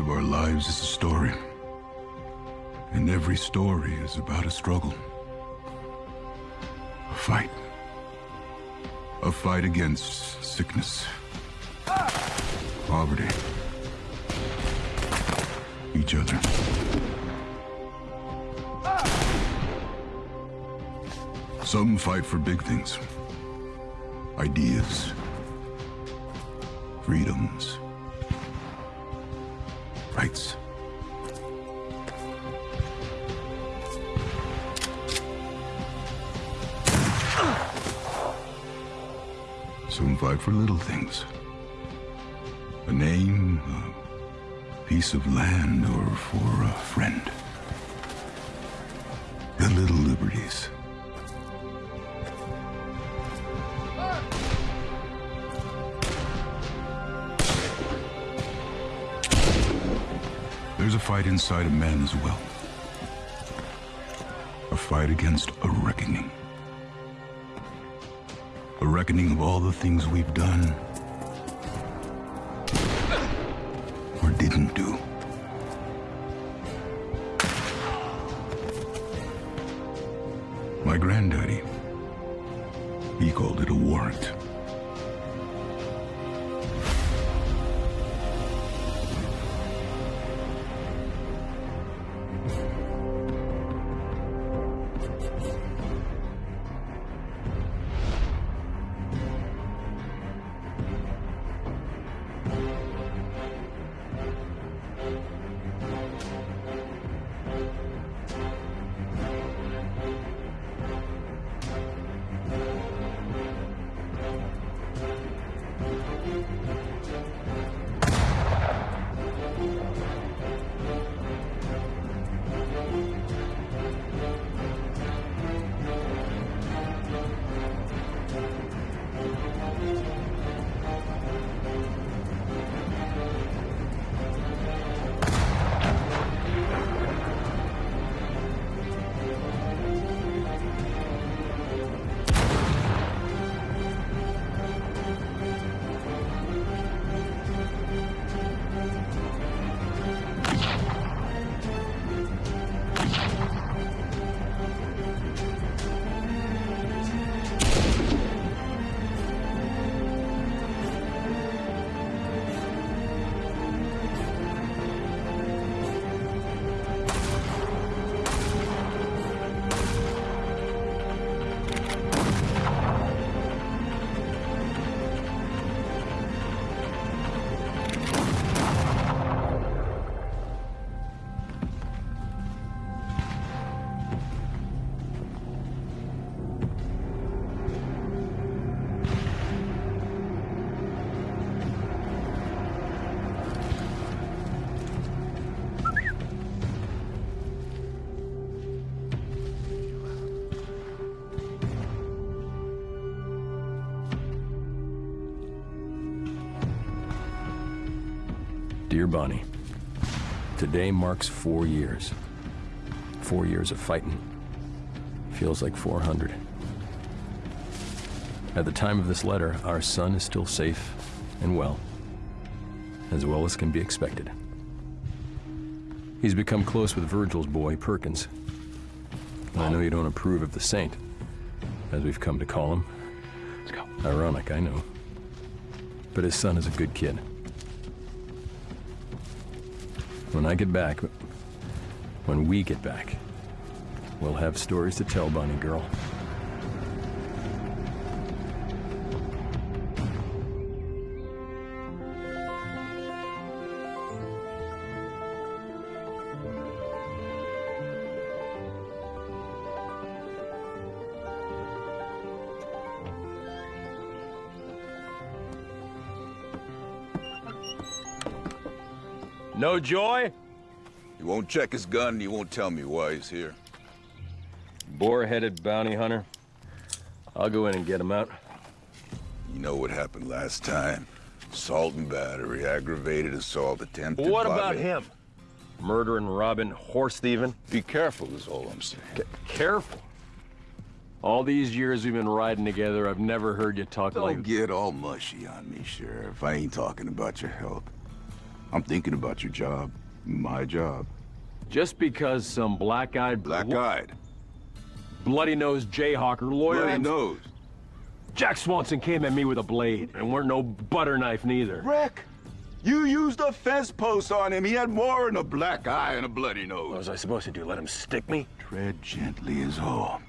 Of our lives is a story. And every story is about a struggle. A fight. A fight against sickness. Poverty. Each other. Some fight for big things. Piece of land, or for a friend. The little liberties. There's a fight inside a man as well. A fight against a reckoning. A reckoning of all the things we've done or didn't do. Dear Bonnie, today marks four years. Four years of fighting. Feels like 400. At the time of this letter, our son is still safe and well, as well as can be expected. He's become close with Virgil's boy, Perkins. I know you don't approve of the saint, as we've come to call him. Let's go. Ironic, I know. But his son is a good kid. When I get back, when we get back, we'll have stories to tell, Bonnie girl. No joy? He won't check his gun, and he won't tell me why he's here. Boar-headed bounty hunter. I'll go in and get him out. You know what happened last time. Assault and battery, aggravated assault, attempted What about him? Murdering, robbing, horse thieving? Be careful is all I'm saying. C careful. All these years we've been riding together, I've never heard you talk like- Don't like... get all mushy on me, Sheriff. I ain't talking about your health. I'm thinking about your job. My job. Just because some black-eyed... Black-eyed. Bloody-nosed Jayhawker lawyer... Bloody nose. Jack Swanson came at me with a blade, and weren't no butter knife neither. Rick, you used a fence post on him. He had more than a black eye and a bloody nose. What was I supposed to do, let him stick me? Tread gently is all.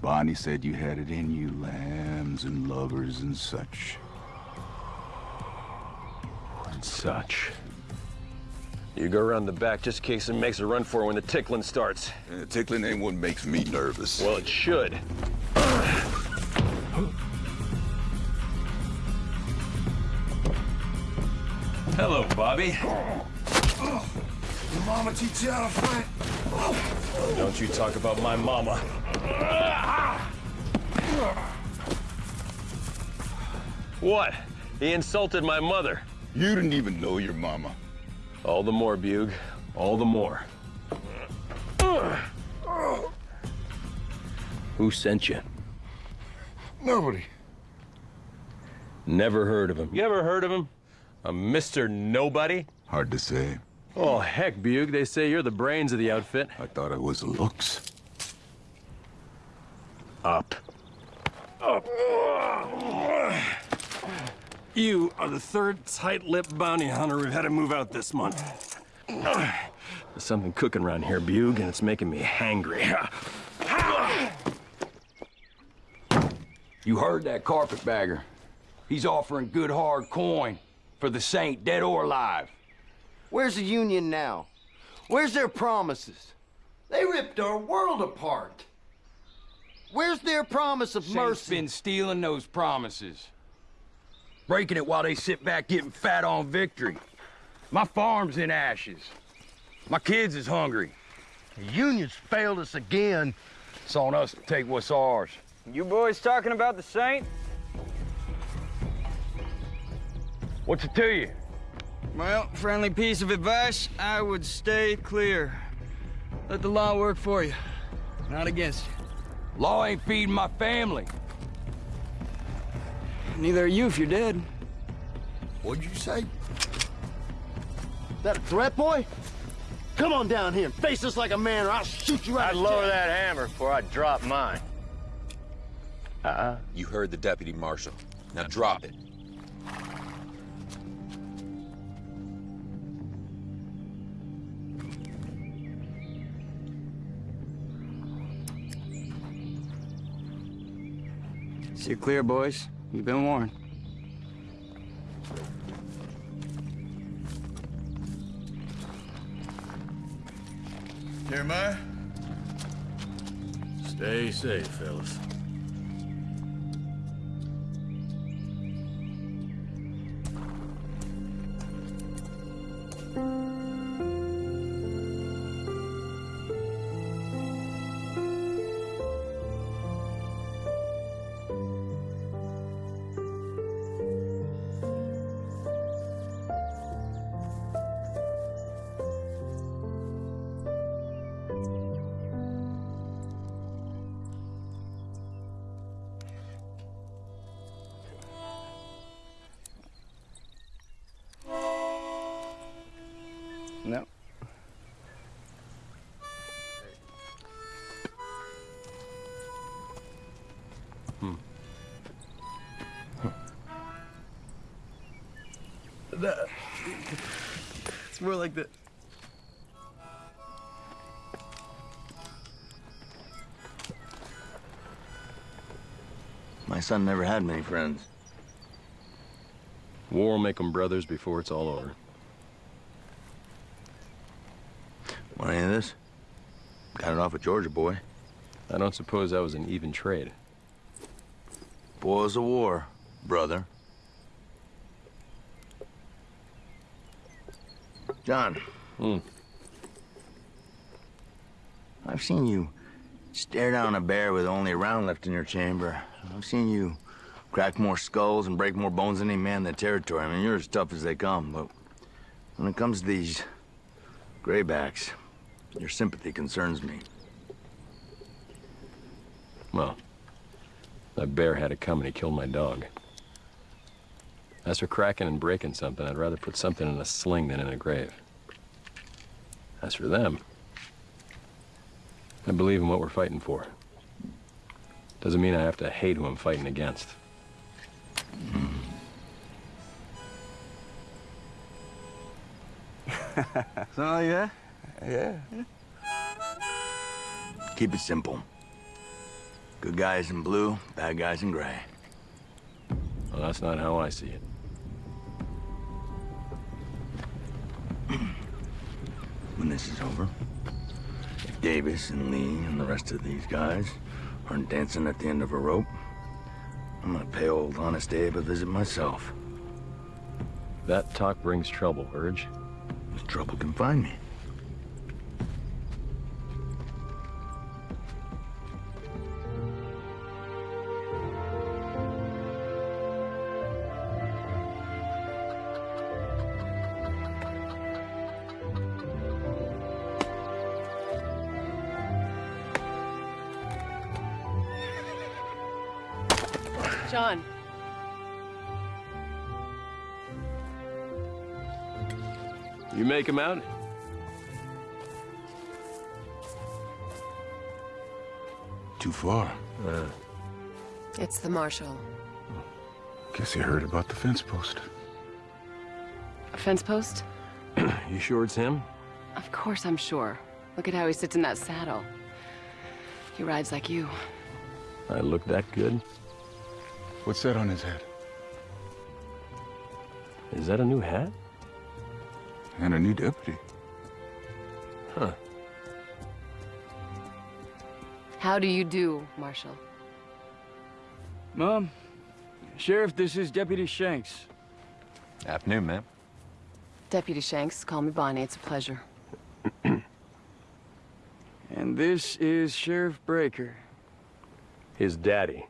Bonnie said you had it in you, lambs and lovers and such. And such. You go around the back just in case it makes a run for it when the tickling starts. Uh, tickling ain't what makes me nervous. Well, it should. Hello, Bobby. Your mama teach you how to fight? Don't you talk about my mama. What? He insulted my mother. You didn't even know your mama. All the more, Bug. All the more. Who sent you? Nobody. Never heard of him. You ever heard of him? A Mr. Nobody? Hard to say. Oh, heck, Bug. They say you're the brains of the outfit. I thought it was looks. Up. Up. You are the third tight-lipped bounty hunter we've had to move out this month. There's something cooking around here, Bug, and it's making me hangry. You heard that carpetbagger. He's offering good hard coin for the saint, dead or alive. Where's the Union now? Where's their promises? They ripped our world apart. Where's their promise of Saint's mercy? been stealing those promises. Breaking it while they sit back getting fat on victory. My farm's in ashes. My kids is hungry. The Union's failed us again. It's on us to take what's ours. You boys talking about the Saint? What's it to you? Well, friendly piece of advice, I would stay clear. Let the law work for you, not against you. Law ain't feeding my family. Neither are you if you're dead. What'd you say? That a threat, boy? Come on down here and face us like a man or I'll shoot you right I'd lower that hammer before I drop mine. Uh. You heard the deputy marshal. Now drop it. See you clear, boys. You've been warned. Jeremiah? Stay safe, fellas. No. Hmm. Huh. It's more like the... My son never had many friends. War will make them brothers before it's all over. Any of this? Got it off a Georgia boy. I don't suppose that was an even trade. Boils of war, brother. John. Hmm. I've seen you stare down a bear with only a round left in your chamber. I've seen you crack more skulls and break more bones than any man in the territory. I mean, you're as tough as they come, but when it comes to these graybacks, your sympathy concerns me. Well, that bear had it coming. He killed my dog. As for cracking and breaking something, I'd rather put something in a sling than in a grave. As for them, I believe in what we're fighting for. Doesn't mean I have to hate who I'm fighting against. So, yeah? Yeah. Keep it simple. Good guys in blue, bad guys in gray. Well, that's not how I see it. When this is over, if Davis and Lee and the rest of these guys aren't dancing at the end of a rope, I'm gonna pay old Honest Abe a visit myself. That talk brings trouble, Urge. If trouble can find me. Him out? Too far. Uh, It's the marshal. Guess you heard about the fence post. A fence post? you sure it's him? Of course I'm sure. Look at how he sits in that saddle. He rides like you. I look that good? What's that on his head? Is that a new hat? And a new deputy. Huh. How do you do, Marshal? Mom, Sheriff, this is Deputy Shanks. Afternoon, ma'am. Deputy Shanks, call me Bonnie. It's a pleasure. And this is Sheriff Breaker. His daddy.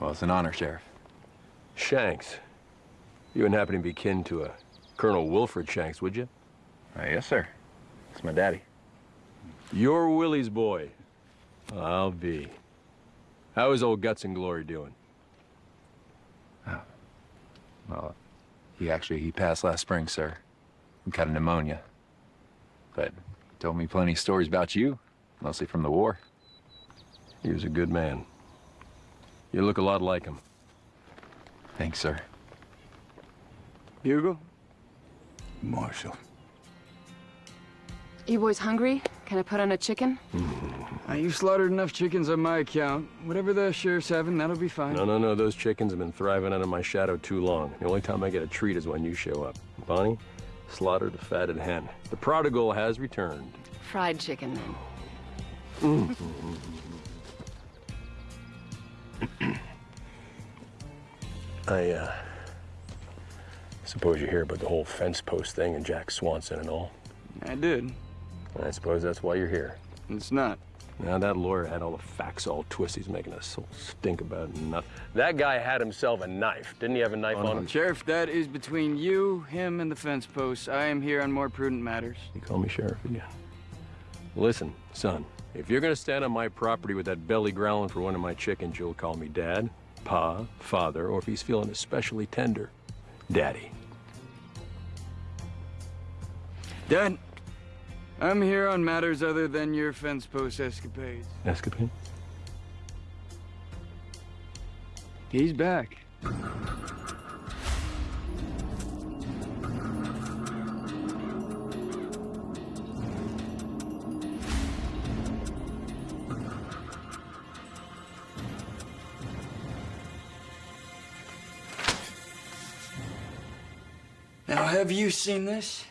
Well, it's an honor, Sheriff. Shanks. You wouldn't happen to be kin to a Colonel Wilfred Shanks, would you? Uh, yes, sir. It's my daddy. You're Willie's boy. I'll be. How is old Guts and Glory doing? Well, he actually, he passed last spring, sir. He got a pneumonia. But he told me plenty of stories about you, mostly from the war. He was a good man. You look a lot like him. Thanks, sir. Bugle? Marshall. You boys hungry? Can I put on a chicken? Uh, you slaughtered enough chickens on my account. Whatever the sheriff's having, that'll be fine. No, no, no. Those chickens have been thriving under my shadow too long. The only time I get a treat is when you show up. Bonnie, slaughtered a fatted hen. The prodigal has returned. Fried chicken, then. I, uh, suppose you hear about the whole fence post thing and Jack Swanson and all. I did. I suppose that's why you're here. It's not. Now that lawyer had all the facts all twisted. He's making us all stink about nothing. That guy had himself a knife. Didn't he have a knife on him? Sheriff, that is between you, him, and the fence post. I am here on more prudent matters. You call me sheriff again. Listen, son, if you're gonna stand on my property with that belly growling for one of my chickens, you'll call me dad, pa, father, or if he's feeling especially tender, daddy. Dad, I'm here on matters other than your fence post escapades. Escapade? He's back. Now, have you seen this?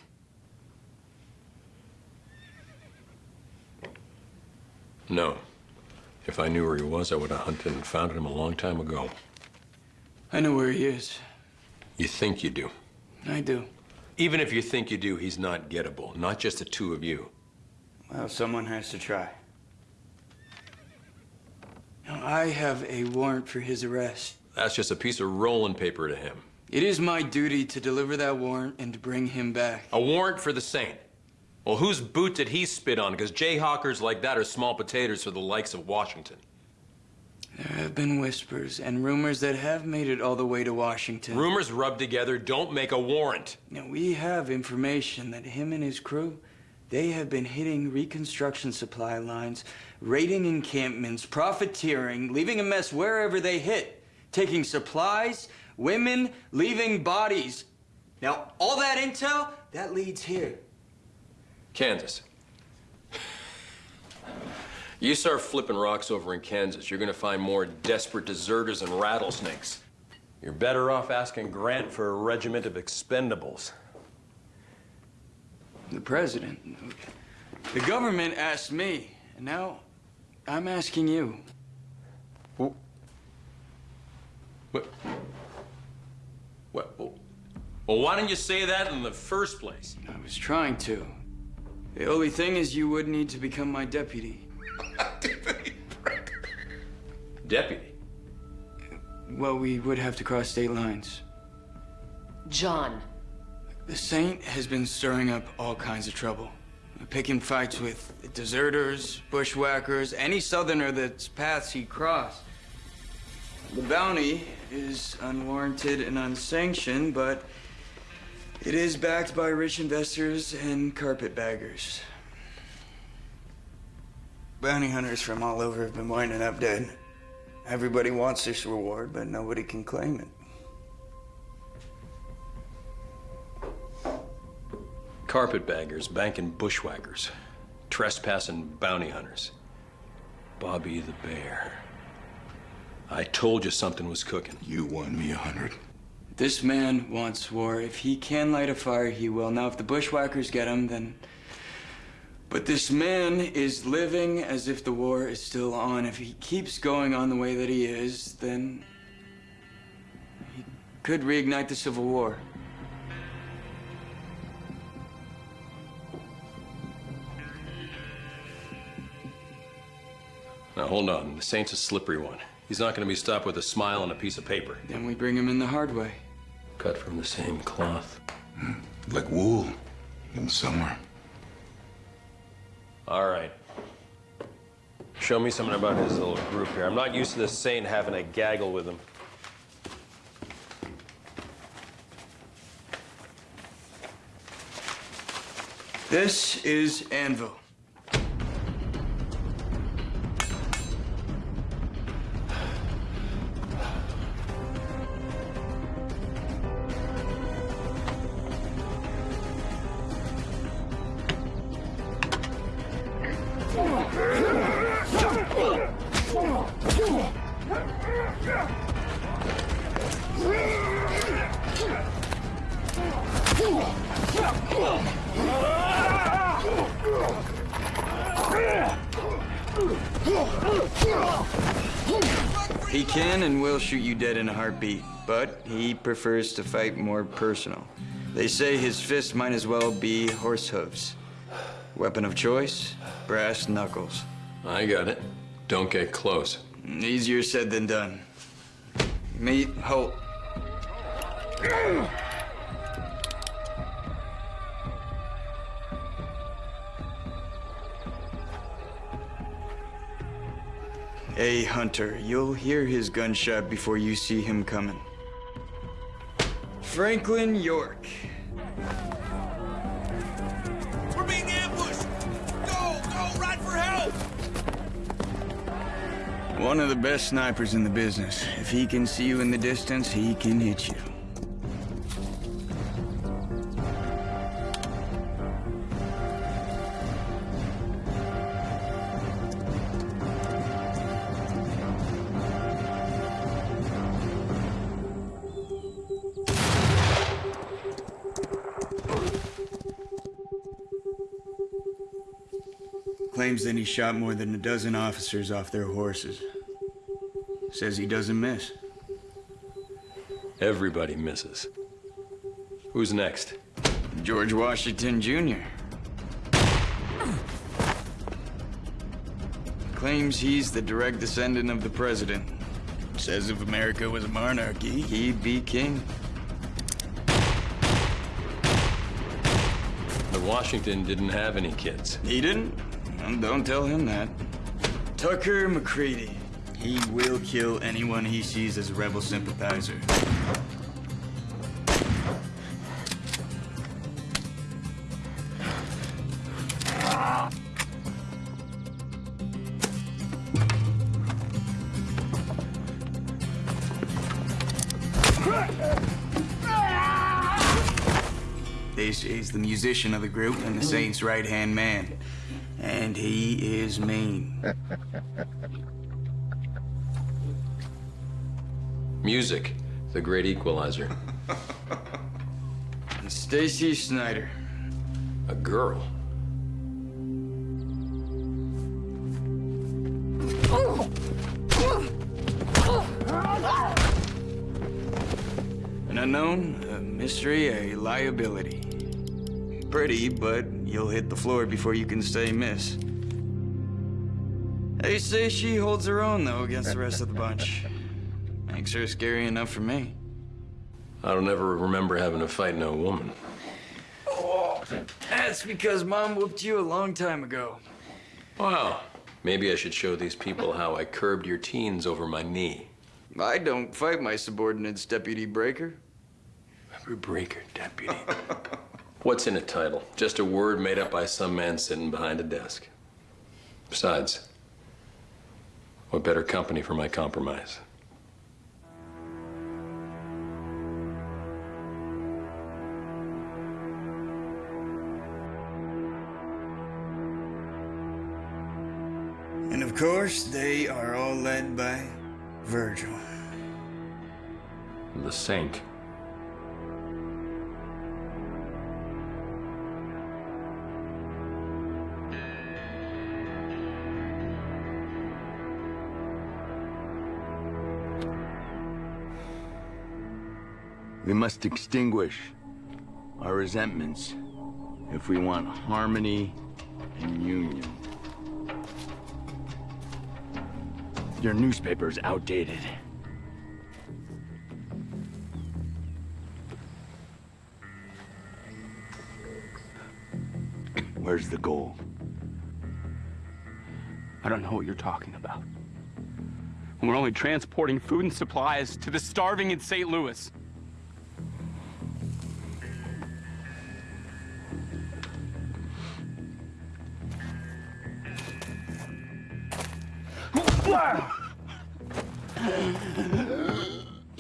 No. If I knew where he was, I would have hunted and found him a long time ago. I know where he is. You think you do. I do. Even if you think you do, he's not gettable. Not just the two of you. Well, someone has to try. Now, I have a warrant for his arrest. That's just a piece of rolling paper to him. It is my duty to deliver that warrant and to bring him back. A warrant for the saint. Well, whose boot did he spit on? Because jayhawkers like that are small potatoes for the likes of Washington. There have been whispers and rumors that have made it all the way to Washington. Rumors rubbed together don't make a warrant. Now, we have information that him and his crew, they have been hitting reconstruction supply lines, raiding encampments, profiteering, leaving a mess wherever they hit, taking supplies, women, leaving bodies. Now, all that intel, that leads here. Kansas. You start flipping rocks over in Kansas, you're gonna find more desperate deserters and rattlesnakes. You're better off asking Grant for a regiment of expendables. The president. The government asked me, and now I'm asking you. What? What? Well, why didn't you say that in the first place? I was trying to. The only thing is you would need to become my deputy. Deputy? Well, we would have to cross state lines. John. The Saint has been stirring up all kinds of trouble. Picking fights with deserters, bushwhackers, any southerner that's paths he crossed. The bounty is unwarranted and unsanctioned, but it is backed by rich investors and carpetbaggers. Bounty hunters from all over have been winding up dead. Everybody wants this reward, but nobody can claim it. Carpetbaggers, banking bushwhackers, trespassing bounty hunters. Bobby the Bear. I told you something was cooking. You won me a hundred. This man wants war. If he can light a fire, he will. Now, if the bushwhackers get him, then. But this man is living as if the war is still on. If he keeps going on the way that he is, then. he could reignite the Civil War. Now, hold on. The Saint's a slippery one. He's not going to be stopped with a smile and a piece of paper. Then we bring him in the hard way. Cut from the same cloth. Hmm. Like wool in summer. All right. Show me something about his little group here. I'm not used to this Saint having a gaggle with him. This is Anvil. Prefers to fight more personal. They say his fist might as well be horse hooves. Weapon of choice, brass knuckles. I got it. Don't get close. Easier said than done. Meet Holt. A hunter. You'll hear his gunshot before you see him coming. Franklin York. We're being ambushed! Go! Go! Run for help! One of the best snipers in the business. If he can see you in the distance, he can hit you. Claims that he shot more than a dozen officers off their horses. Says he doesn't miss. Everybody misses. Who's next? George Washington Jr. Claims he's the direct descendant of the president. Says if America was a monarchy, he'd be king. But Washington didn't have any kids. He didn't? Don't tell him that. Tucker McCready. He will kill anyone he sees as a rebel sympathizer. Say he's the musician of the group and the Saint's right-hand man. And he is mean. Music, the great equalizer. And Stacy Snyder. A girl. An unknown, a mystery, a liability. Pretty, but you'll hit the floor before you can say miss. They say she holds her own, though, against the rest of the bunch. Makes her scary enough for me. I don't ever remember having to fight no woman. Oh, that's because Mom whooped you a long time ago. Wow. Maybe I should show these people how I curbed your teens over my knee. I don't fight my subordinates, Deputy Breaker. Breaker, deputy. What's in a title? Just a word made up by some man sitting behind a desk. Besides, what better company for my compromise? And of course, they are all led by Virgil. The saint. We must extinguish our resentments if we want harmony and union. Your newspaper's outdated. Where's the goal? I don't know what you're talking about. We're only transporting food and supplies to the starving in St. Louis.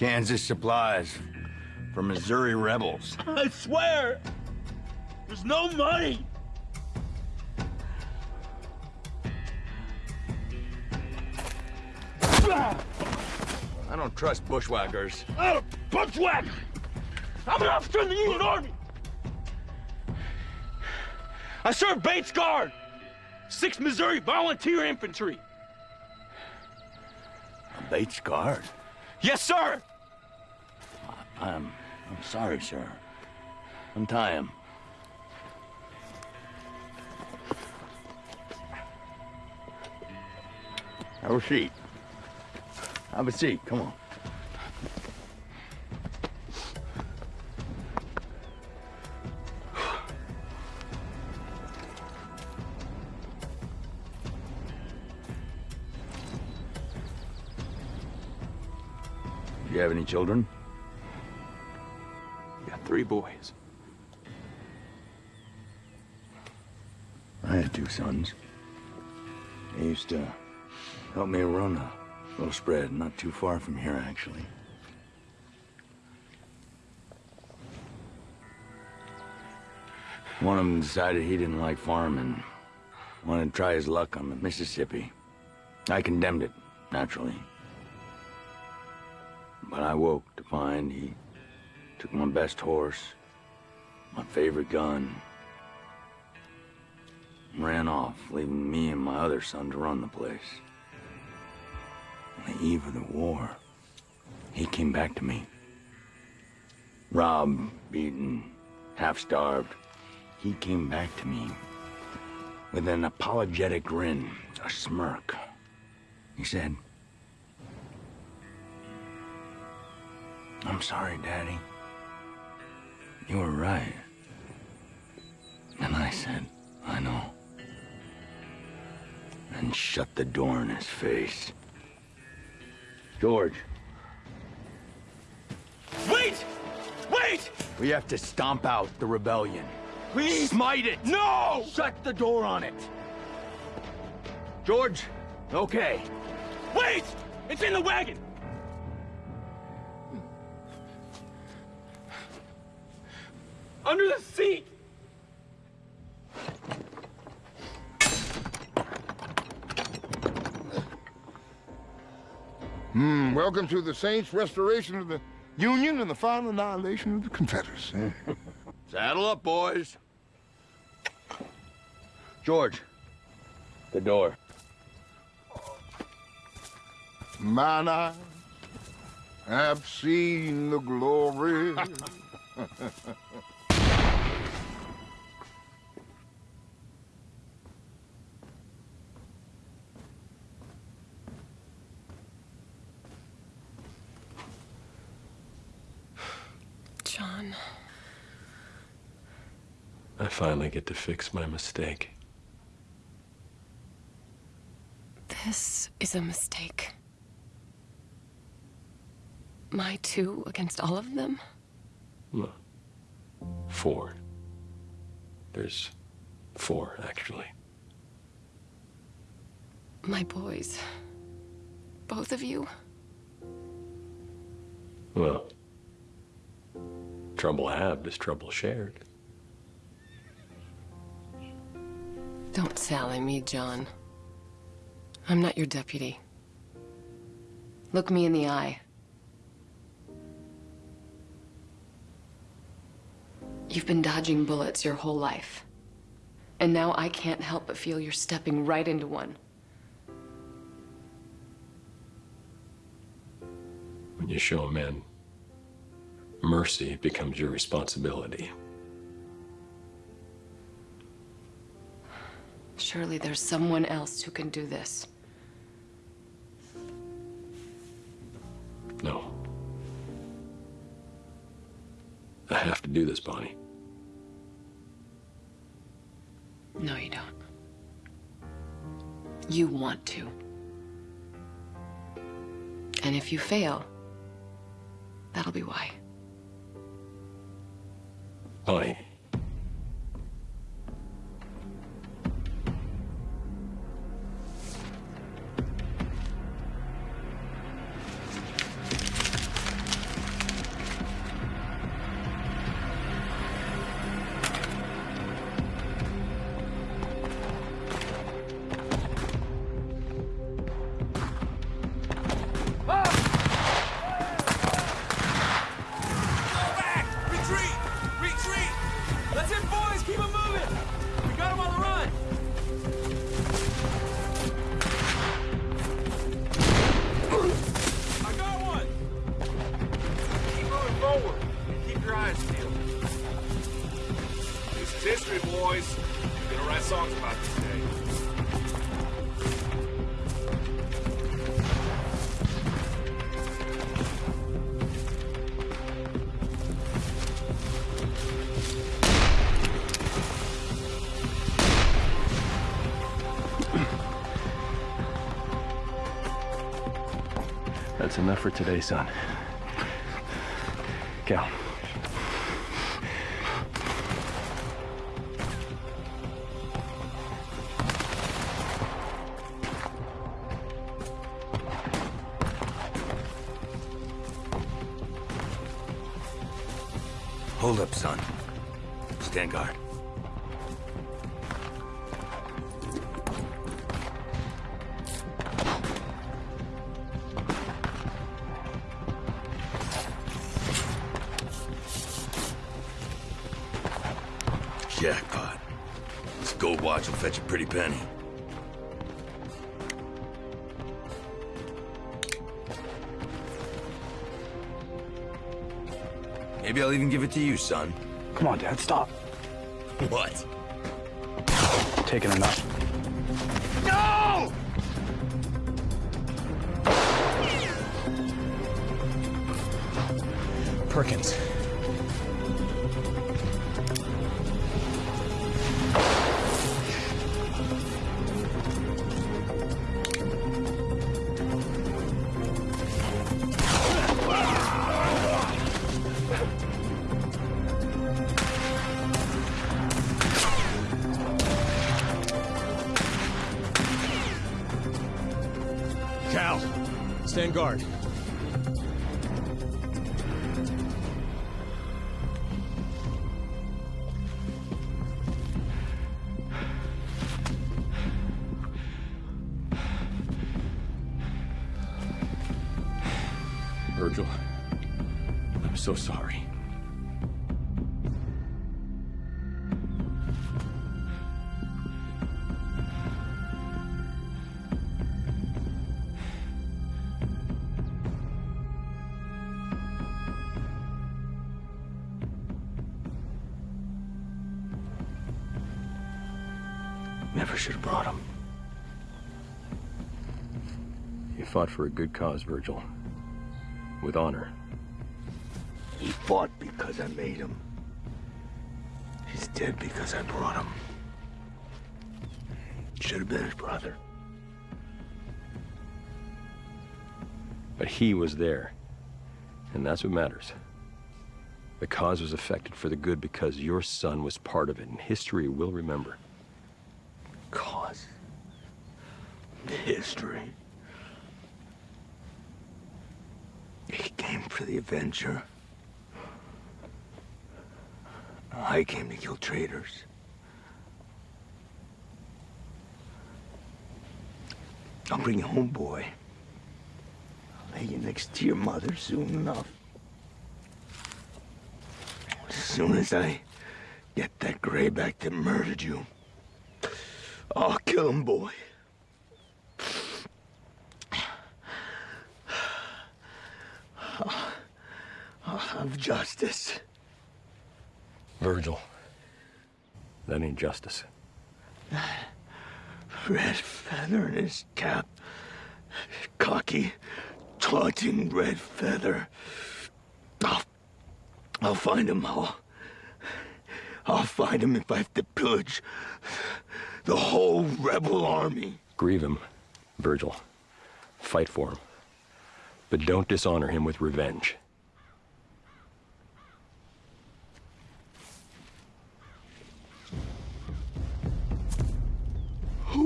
Kansas supplies for Missouri rebels. I swear, there's no money. I don't trust bushwhackers. I'm a bushwhacker. I'm an officer in the Union Army. I served Bates Guard, 6th Missouri Volunteer Infantry. Bates Guard? Yes, sir. I'm... I'm sorry, sir. Untie him. Have a seat. Have a seat, come on. Do you have any children? Three boys. I had two sons. They used to help me run a little spread not too far from here, actually. One of them decided he didn't like farming, wanted to try his luck on the Mississippi. I condemned it, naturally. But I woke to find he took my best horse, my favorite gun, ran off, leaving me and my other son to run the place. On the eve of the war, he came back to me. Robbed, beaten, half-starved. He came back to me with an apologetic grin, a smirk. He said, I'm sorry, Daddy. You were right. And I said, I know. And shut the door in his face. George, Wait! Wait! we have to stomp out the rebellion. Please! Smite it! No! Shut the door on it! George, okay. Wait! It's in the wagon! Under the seat! Hmm, welcome to the Saints' restoration of the Union and the final annihilation of the Confederacy. Saddle up, boys. George, the door. Mine eyes have seen the glory. finally get to fix my mistake. This is a mistake. My two against all of them? No. Four. There's four, actually. My boys. Both of you? Well, trouble halved is trouble shared. Don't sally me, John. I'm not your deputy. Look me in the eye. You've been dodging bullets your whole life. And now I can't help but feel you're stepping right into one. When you show a man mercy, becomes your responsibility. Surely there's someone else who can do this. No. I have to do this, Bonnie. No, you don't. You want to. And if you fail, that'll be why. Bonnie. Today, son. Son. Come on, Dad, stop. Stand guard. Fought for a good cause, Virgil. With honor. He fought because I made him. He's dead because I brought him. Should have been his brother. But he was there. And that's what matters. The cause was affected for the good because your son was part of it, and history will remember. Cause. History. He Avenger. I came to kill traitors. I'll bring you home, boy. I'll lay you next to your mother soon enough. As soon as I get that grayback that murdered you, I'll kill him, boy. I'll have justice. Virgil. That ain't justice. Red feather in his cap. Cocky, taunting red feather. I'll, I'll find him. I'll, I'll find him if I have to pillage the whole rebel army. Grieve him, Virgil. Fight for him. But don't dishonor him with revenge.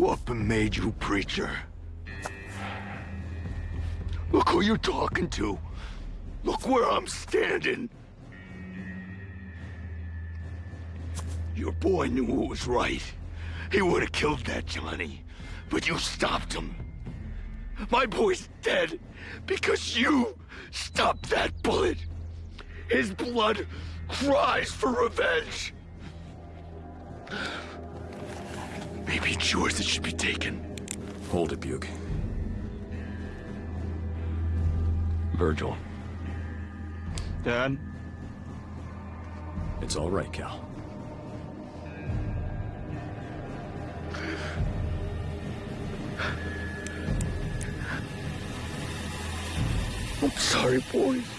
Up and made you preacher? Look who you're talking to. Look where I'm standing. Your boy knew what was right. He would have killed that Johnny, but you stopped him. My boy's dead because you stopped that bullet. His blood cries for revenge. Maybe it's yours that should be taken. Hold it, Buke. Virgil. Dad? It's all right, Cal. I'm sorry, boys.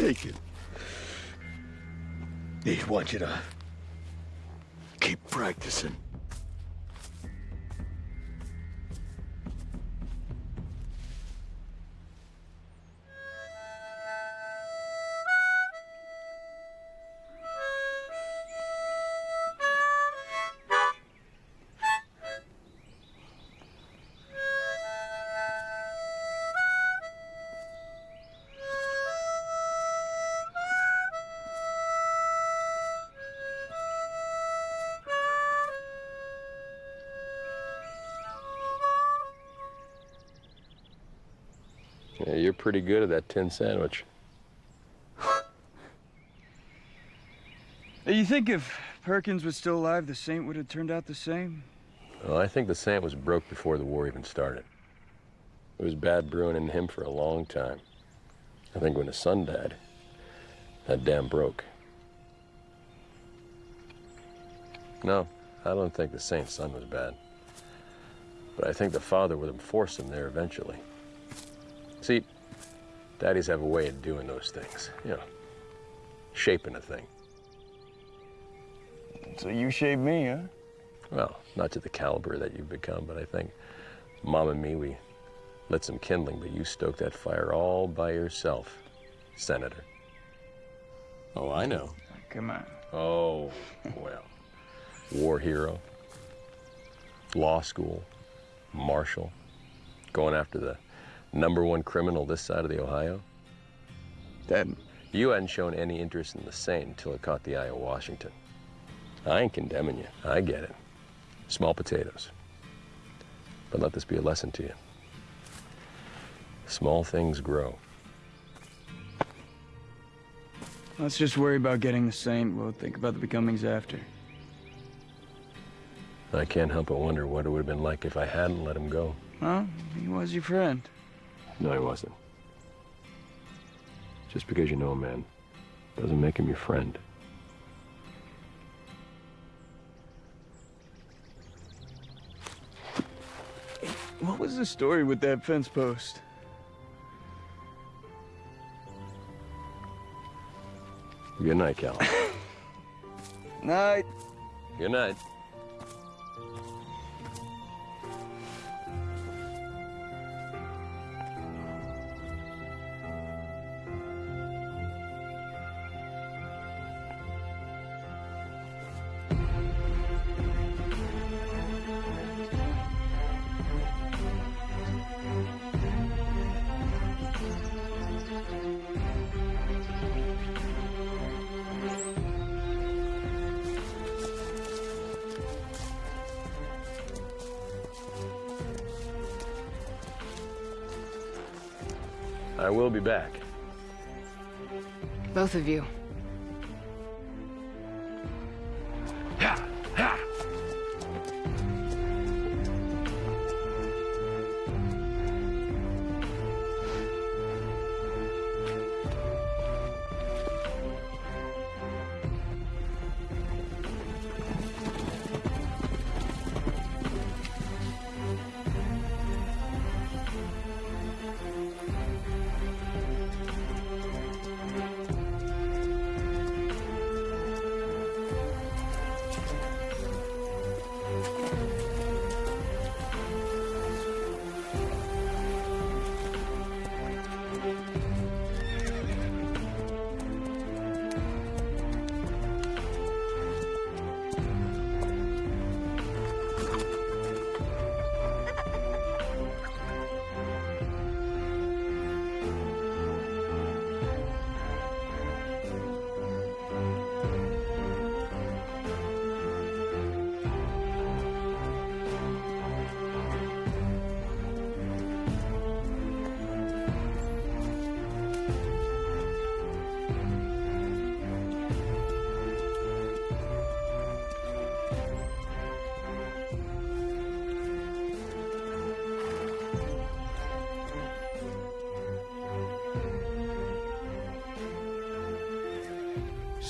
Take it. They want you to keep practicing. Pretty good at that tin sandwich. You think if Perkins was still alive, the Saint would have turned out the same? Well, I think the Saint was broke before the war even started. It was bad brewing in him for a long time. I think when his son died, that dam broke. No, I don't think the Saint's son was bad. But I think the father would have forced him there eventually. See, daddies have a way of doing those things, you know, shaping a thing. So you shaved me, huh? Well, not to the caliber that you've become, but I think Mom and me, we lit some kindling, but you stoked that fire all by yourself, Senator. Oh, I know. Come on. Oh, well. War hero, law school, marshal, going after the number one criminal this side of the Ohio. Dad. You hadn't shown any interest in the Saint until it caught the eye of Washington. I ain't condemning you. I get it. Small potatoes. But let this be a lesson to you. Small things grow. Let's just worry about getting the Saint. We'll think about the becomings after. I can't help but wonder what it would have been like if I hadn't let him go. Well, he was your friend. No, he wasn't. Just because you know a man doesn't make him your friend. What was the story with that fence post? Good night, Cal. Night. Good night. Both of you.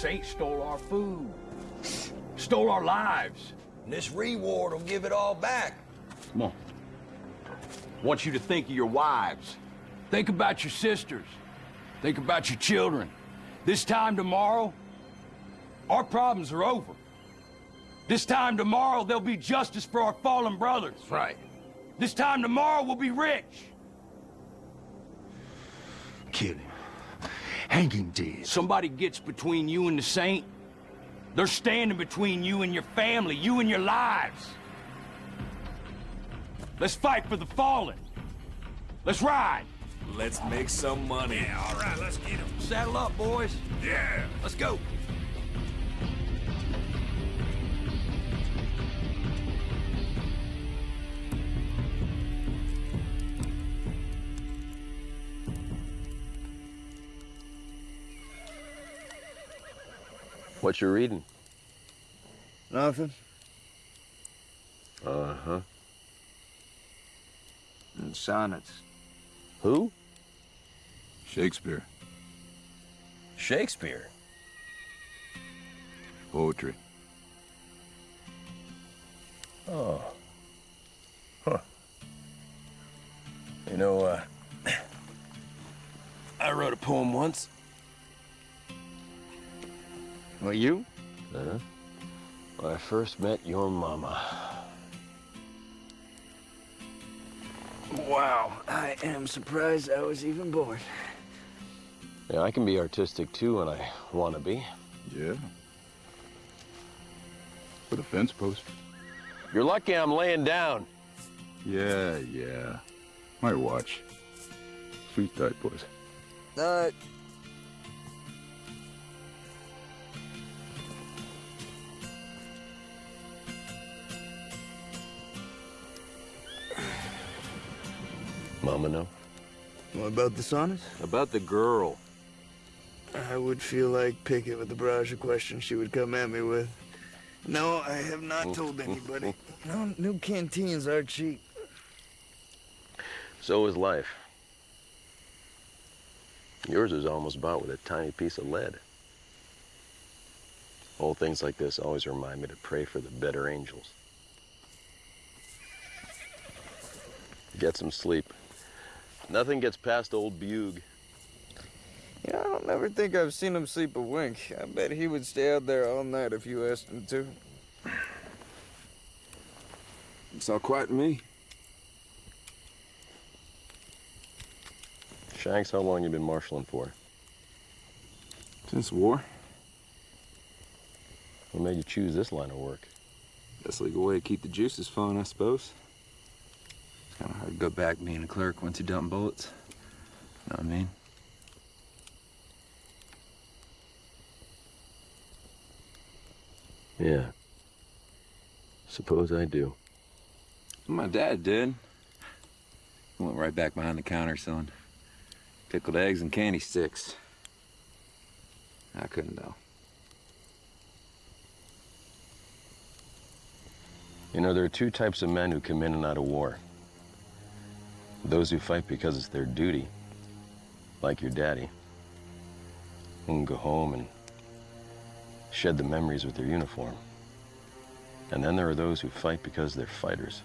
Saint stole our food, stole our lives. And this reward will give it all back. Come on. want you to think of your wives. Think about your sisters. Think about your children. This time tomorrow, our problems are over. This time tomorrow, there'll be justice for our fallen brothers. That's Right. This time tomorrow, we'll be rich. Kill him. Hang him dead. Somebody gets between you and the saint, they're standing between you and your family, you and your lives. Let's fight for the fallen. Let's ride. Let's make some money. Yeah, all right, let's get him. Saddle up, boys. Yeah. Let's go. What you reading? Nothing. Uh-huh. And sonnets. Who? Shakespeare. Shakespeare. Poetry. Oh. Huh. You know, uh, I wrote a poem once. Well, you? Uh-huh. When I first met your mama. Wow, I am surprised I was even born. Yeah, I can be artistic too when I want to be. Yeah. With a fence post. You're lucky I'm laying down. Yeah, yeah. My watch. Sleep tight, boys. Uh, Mama know? what about the saunas? About the girl. I would feel like Pickett with the barrage of questions she would come at me with. No, I have not mm. told anybody. No, new canteens are cheap. So is life. Yours is almost bought with a tiny piece of lead. Old things like this always remind me to pray for the better angels. Get some sleep. Nothing gets past old Bug. You know, I don't ever think I've seen him sleep a wink. I bet he would stay out there all night if you asked him to. It's all quiet to me. Shanks, how long you been marshaling for? Since war. What made you choose this line of work? Best legal way to keep the juices flowing, I suppose. Kind of hard to go back being a clerk once you dump bullets. You know what I mean? Yeah. Suppose I do. My dad did. He went right back behind the counter selling pickled eggs and candy sticks. I couldn't, though. You know, there are two types of men who come in and out of war. Those who fight because it's their duty, like your daddy, who can go home and shed the memories with their uniform. And then there are those who fight because they're fighters.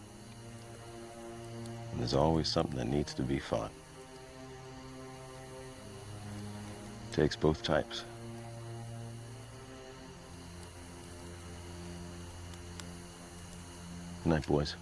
And there's always something that needs to be fought. Takes both types. Good night, boys.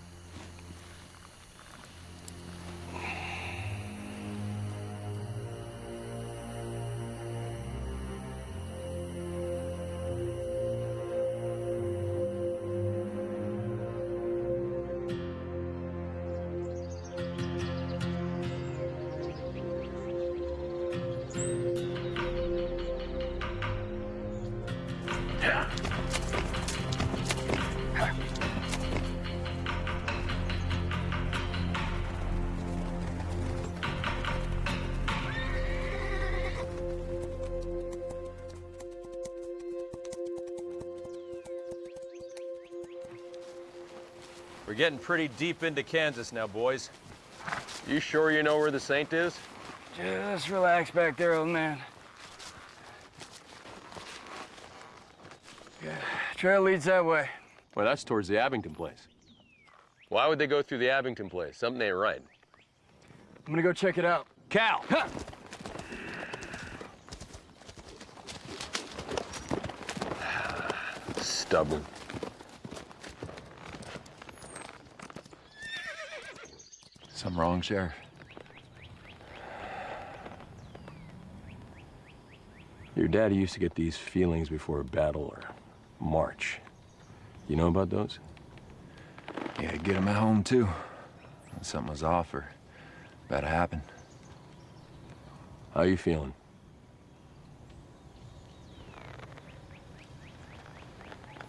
Getting pretty deep into Kansas now, boys. You sure you know where the Saint is? Just relax back there, old man. Yeah, trail leads that way. Well, that's towards the Abington place. Why would they go through the Abington place? Something ain't right. I'm gonna go check it out. Cal! Stubborn. Something wrong, Sheriff? Your daddy used to get these feelings before a battle or march. You know about those? Yeah, get him at home, too. When something was off or about to happen. How you feeling?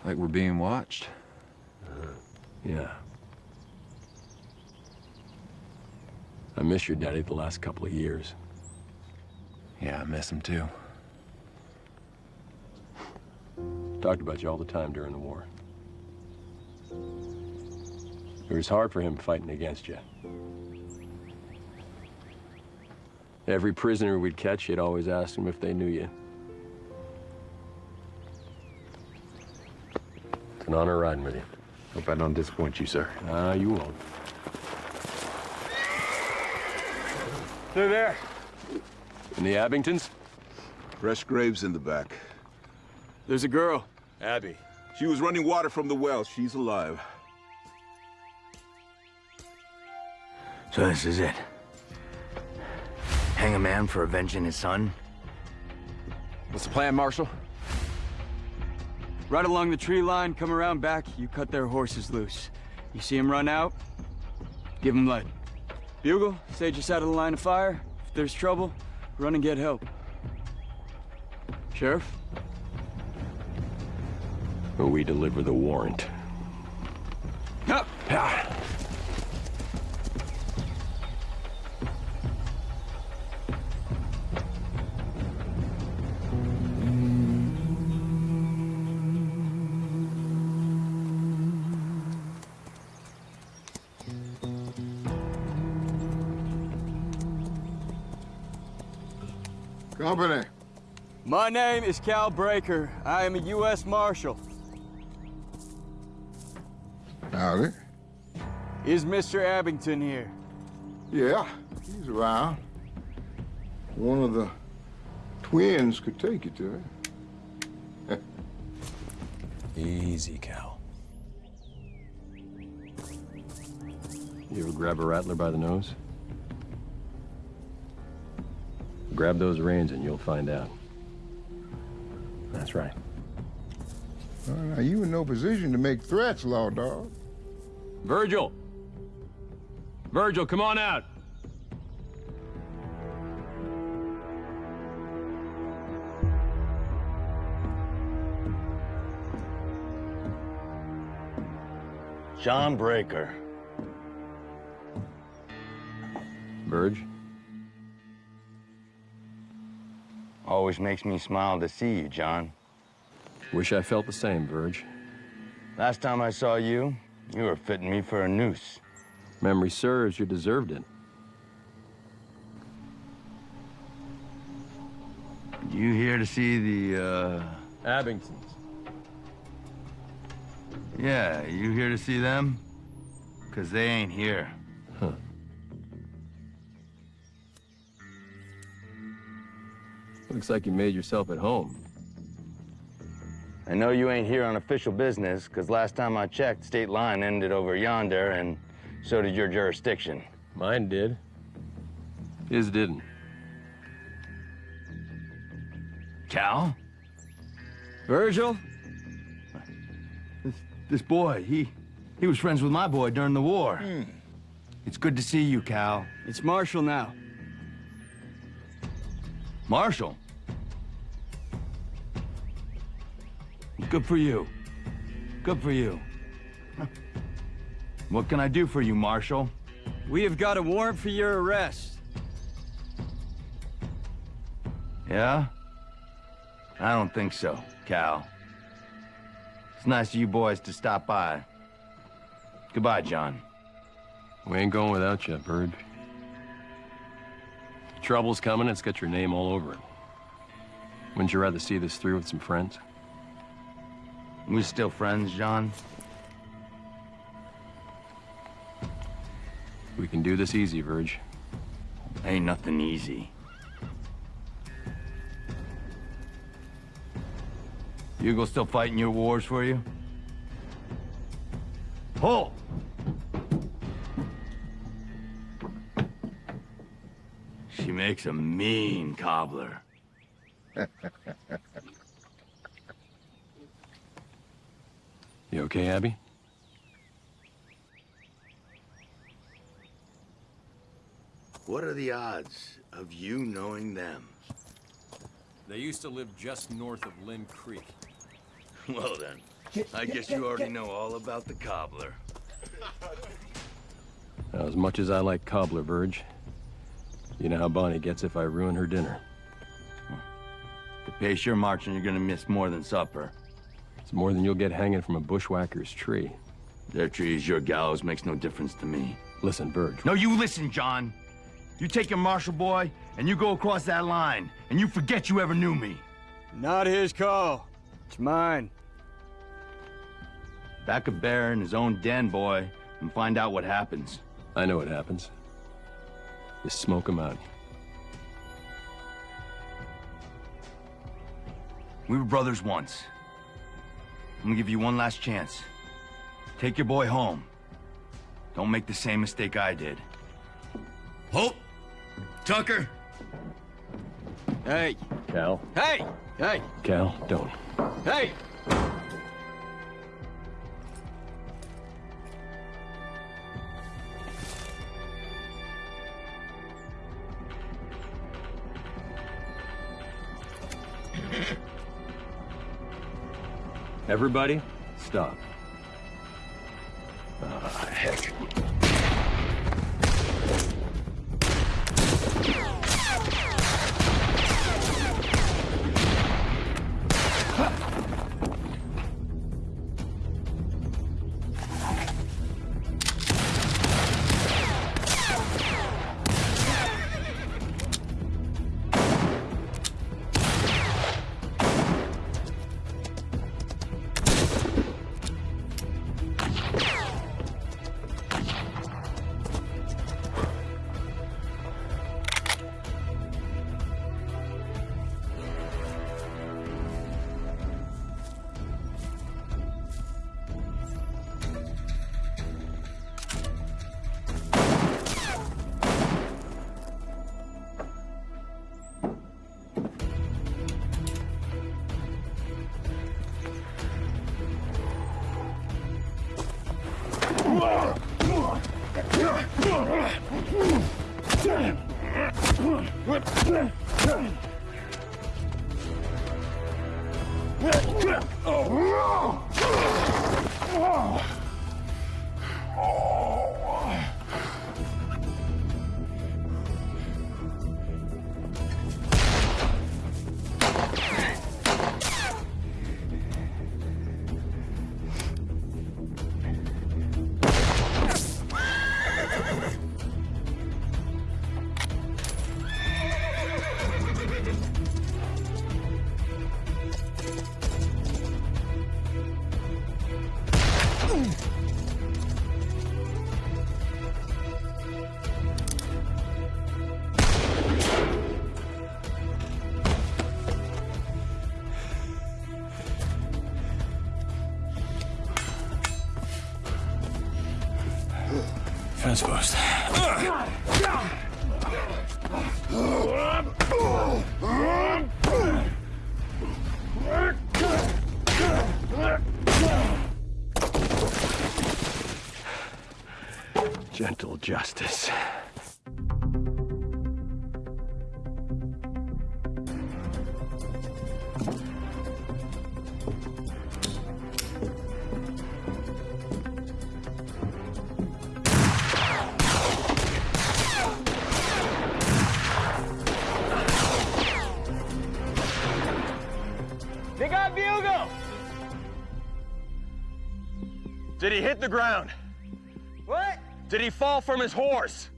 Like we're being watched? Yeah. I miss your daddy the last couple of years. Yeah, I miss him, too. Talked about you all the time during the war. It was hard for him fighting against you. Every prisoner we'd catch, you'd always ask them if they knew you. It's an honor riding with you. Hope I don't disappoint you, sir. Ah, you won't. They're there. In the Abingtons? Fresh graves in the back. There's a girl. Abby. She was running water from the well. She's alive. So this is it. Hang a man for avenging his son? What's the plan, Marshal? Right along the tree line, come around back, you cut their horses loose. You see them run out, give them lead. Bugle, stay just out of the line of fire. If there's trouble, run and get help. Sheriff? We deliver the warrant. Up! Company. Ah. My name is Cal Breaker. I am a U.S. Marshal. Howdy. Is Mr. Abington here? Yeah, he's around. One of the twins could take you to it. Easy, Cal. You ever grab a rattler by the nose? Grab those reins and you'll find out. That's right. Well, now, you in no position to make threats, law dog. Virgil! Virgil, come on out! John Breaker. Verge? Always makes me smile to see you, John. Wish I felt the same, Verge. Last time I saw you, you were fitting me for a noose. Memory serves, you deserved it. You here to see the, uh... Abingtons. Yeah, you here to see them? Because they ain't here. Looks like you made yourself at home. I know you ain't here on official business, because last time I checked, state line ended over yonder, and so did your jurisdiction. Mine did. His didn't. Cal? Virgil? This, this boy, he, he was friends with my boy during the war. Hmm. It's good to see you, Cal. It's Marshall now. Marshall? Good for you. Good for you. What can I do for you, Marshall? We have got a warrant for your arrest. Yeah? I don't think so, Cal. It's nice of you boys to stop by. Goodbye, John. We ain't going without you, Bird. Trouble's coming, it's got your name all over it. Wouldn't you rather see this through with some friends? We still friends, John? We can do this easy, Verge. Ain't nothing easy. Hugo still fighting your wars for you? Pull! She makes a mean cobbler. You okay, Abby? What are the odds of you knowing them? They used to live just north of Lynn Creek. Well then, I guess you already know all about the cobbler. Now, as much as I like cobbler, Verge, you know how Bonnie gets if I ruin her dinner. The pace you're marching, you're gonna miss more than supper. It's more than you'll get hanging from a bushwhacker's tree. Their trees, your gallows makes no difference to me. Listen, Verge. No, you listen, John. You take your marshal boy, and you go across that line, and you forget you ever knew me. Not his call. It's mine. Back a bear in his own den, boy, and find out what happens. I know what happens. Just smoke him out. We were brothers once. I'm gonna give you one last chance. Take your boy home. Don't make the same mistake I did. Hope! Tucker! Hey! Cal. Hey! Hey! Cal, don't. Hey! Everybody, stop. Justice. They got Bugle! Did he hit the ground? Did he fall from his horse?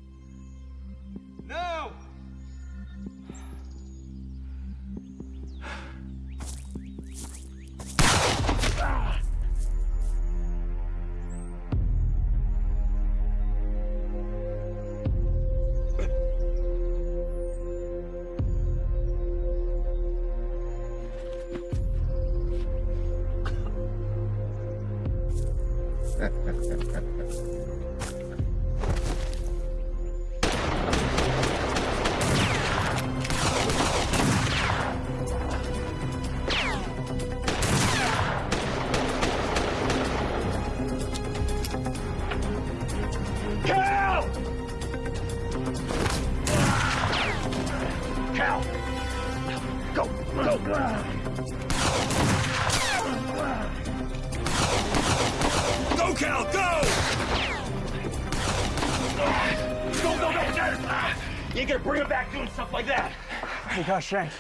Hey, gosh, Shanks.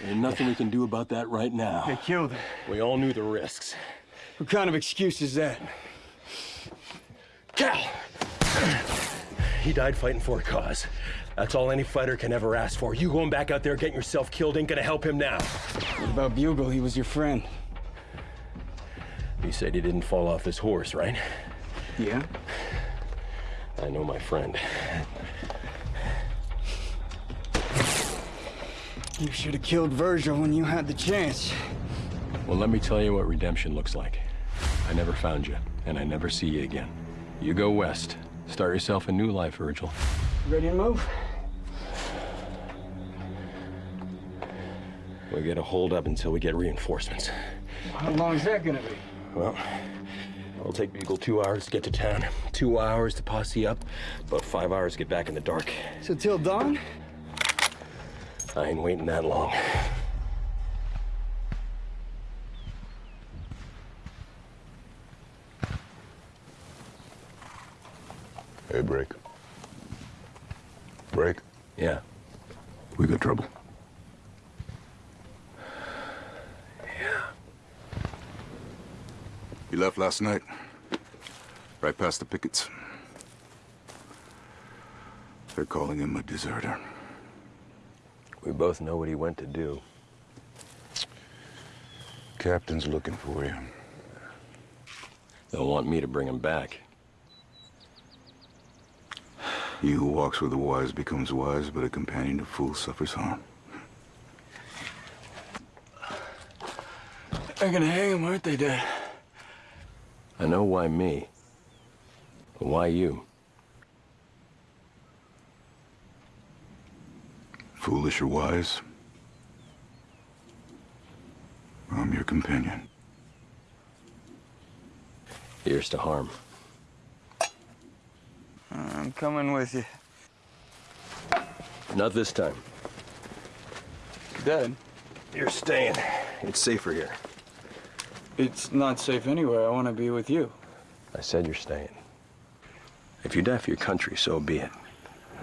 There's nothing we can do about that right now. They killed him. We all knew the risks. What kind of excuse is that? Cal! He died fighting for a cause. That's all any fighter can ever ask for. You going back out there getting yourself killed ain't gonna help him now. What about Bugle? He was your friend. You said he didn't fall off his horse, right? Yeah? I know my friend. You should have killed Virgil when you had the chance. Well, let me tell you what redemption looks like. I never found you, and I never see you again. You go west. Start yourself a new life, Virgil. Ready to move? We get a hold up until we get reinforcements. How long is that gonna be? Well, it'll take Bugle two hours to get to town, two hours to posse up, about five hours to get back in the dark. So till dawn? I ain't waiting that long. Hey, Break. Break? Yeah. We got trouble. Yeah. He left last night. Right past the pickets. They're calling him a deserter. We both know what he went to do. Captain's looking for you. They'll want me to bring him back. He who walks with the wise becomes wise, but a companion of fools suffers harm. They're gonna hang him, aren't they, Dad? I know why me. But why you? Foolish or wise, I'm your companion. Here's to harm. I'm coming with you. Not this time. Dad, You're staying. It's safer here. it's not safe anywhere. I want to be with you. I said you're staying. If you die for your country, so be it.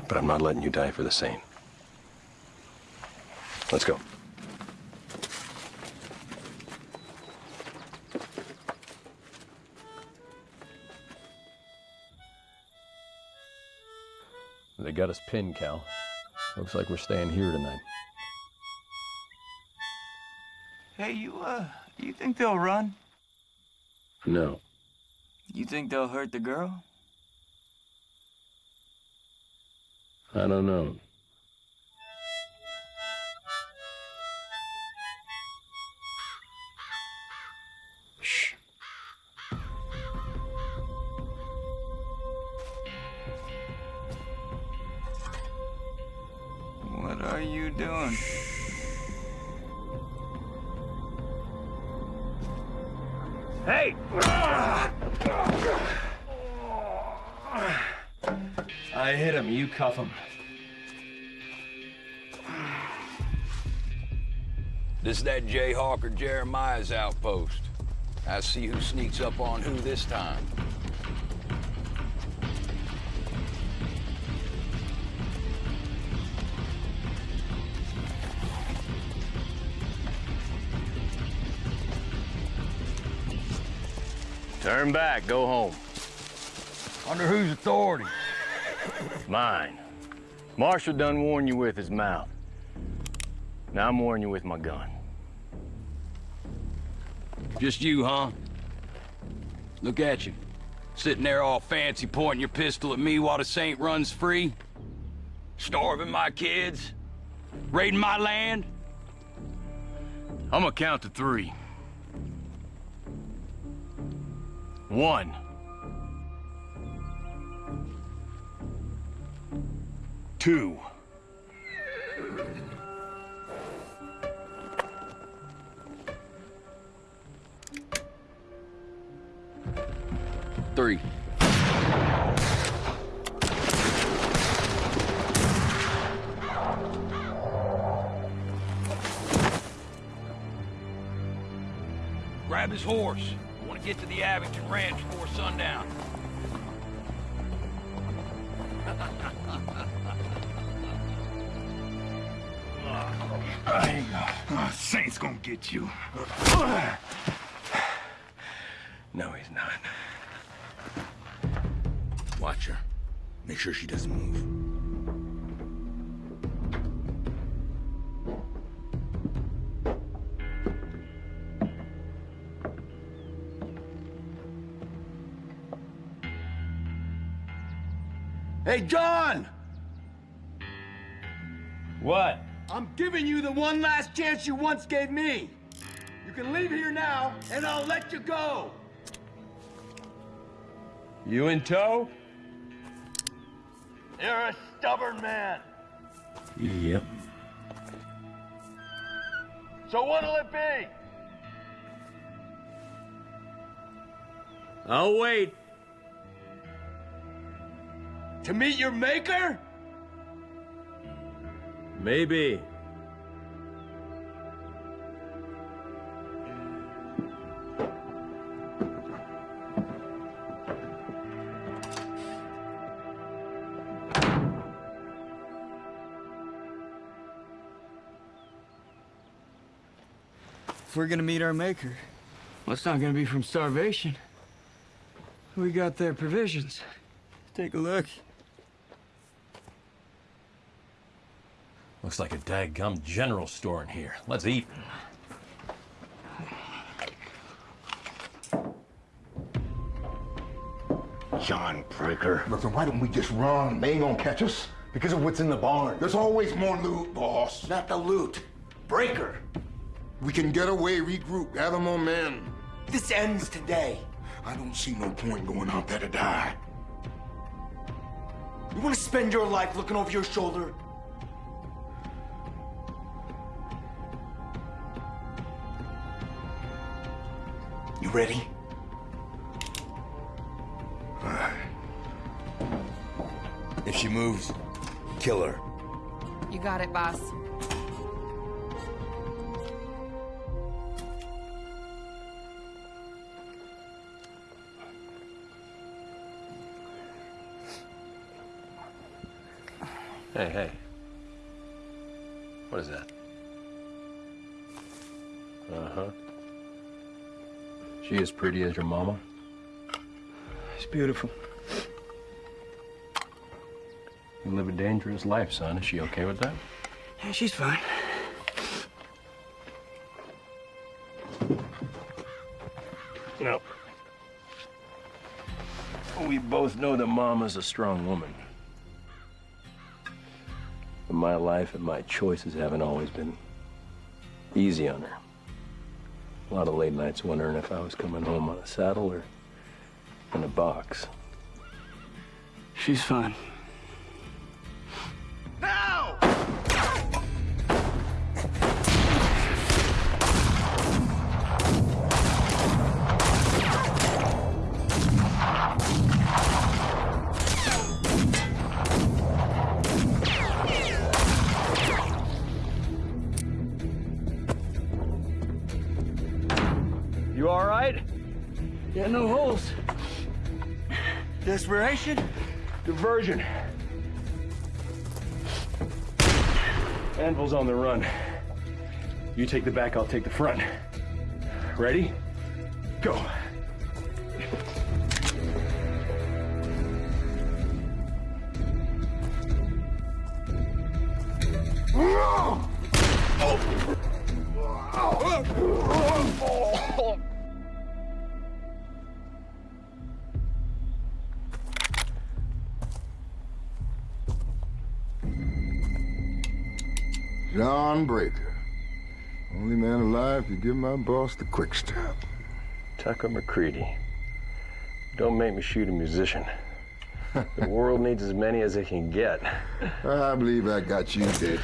But I'm not letting you die for the Saint. Let's go. They got us pinned, Cal. Looks like we're staying here tonight. Hey, you, uh, you think they'll run? No. You think they'll hurt the girl? I don't know. Cuff him. This is that Jayhawk or Jeremiah's outpost. I see who sneaks up on who this time. Turn back. Go home. Under whose authority? Mine. Marshall done warned you with his mouth. Now I'm warning you with my gun. Just you, huh? Look at you. Sitting there all fancy pointing your pistol at me while the saint runs free. Starving my kids. Raiding my land. I'm gonna count to three. One. Two. Three. Grab his horse. I want to get to the Abington Ranch before sundown. There you go. Oh, ah, Saint's gonna get you. No, he's not. Watch her. Make sure she doesn't move. Hey, John! What? I'm giving you the one last chance you once gave me. You can leave here now, and I'll let you go. You in tow? You're a stubborn man. Yep. So what'll it be? I'll wait. To meet your maker? Maybe. If we're gonna meet our maker, well, it's not gonna be from starvation. We got their provisions. Take a look. Looks like a daggum general store in here. Let's eat. John Breaker. Listen, why don't we just run? They ain't gonna catch us. Because of what's in the barn. There's always more loot, boss. Not the loot. Breaker. We can get away, regroup, gather more men. This ends today. I don't see no point going out there to die. You want to spend your life looking over your shoulder? Ready? If she moves, kill her. You got it, boss. Hey, hey. What is that? Uh-huh. She as pretty as your mama? She's beautiful. You live a dangerous life, son. Is she okay with that? Yeah, she's fine. No. We both know that Mama's a strong woman. But my life and my choices haven't always been easy on her. A lot of late nights wondering if I was coming home on a saddle or in a box. She's fine. Diversion. Anvil's on the run. You take the back, I'll take the front. Ready? Go. Give my boss the quick step. Tucker McCready. Don't make me shoot a musician. the world needs as many as it can get. I believe I got you dead.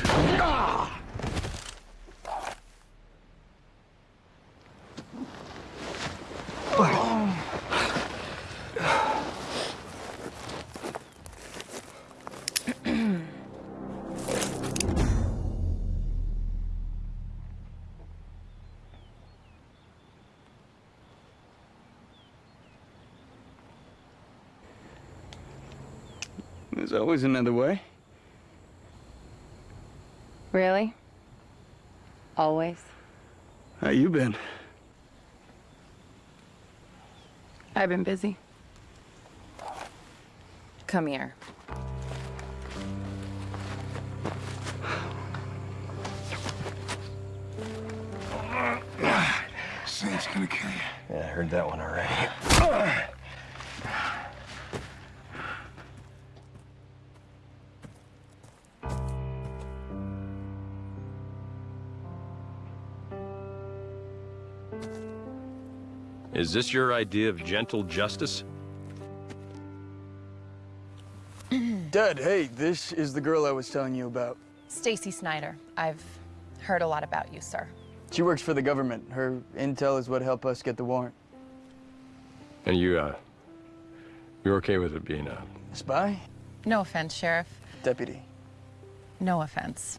Always another way. Really? Always? How you been? I've been busy. Come here. Saint's gonna kill you. Yeah, I heard that one already. Is this your idea of gentle justice? Dad, hey, this is the girl I was telling you about. Stacy Snyder. I've heard a lot about you, sir. She works for the government. Her intel is what helped us get the warrant. And you, uh, you're okay with it being a... Spy? No offense, Sheriff. Deputy. No offense.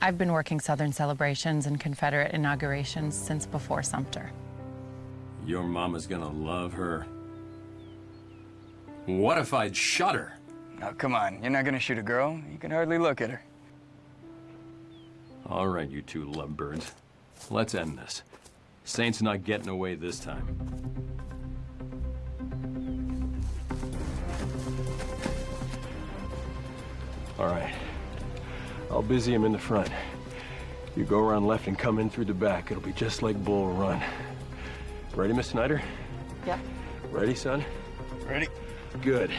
I've been working Southern celebrations and Confederate inaugurations since before Sumter. Your mama's gonna love her. What if I'd shot her? Now, come on. You're not gonna shoot a girl. You can hardly look at her. All right, you two lovebirds. Let's end this. Saint's not getting away this time. All right. I'll busy him in the front. You go around left and come in through the back. It'll be just like Bull Run. Ready, Miss Snyder? Yeah. Ready, son? Ready. Good.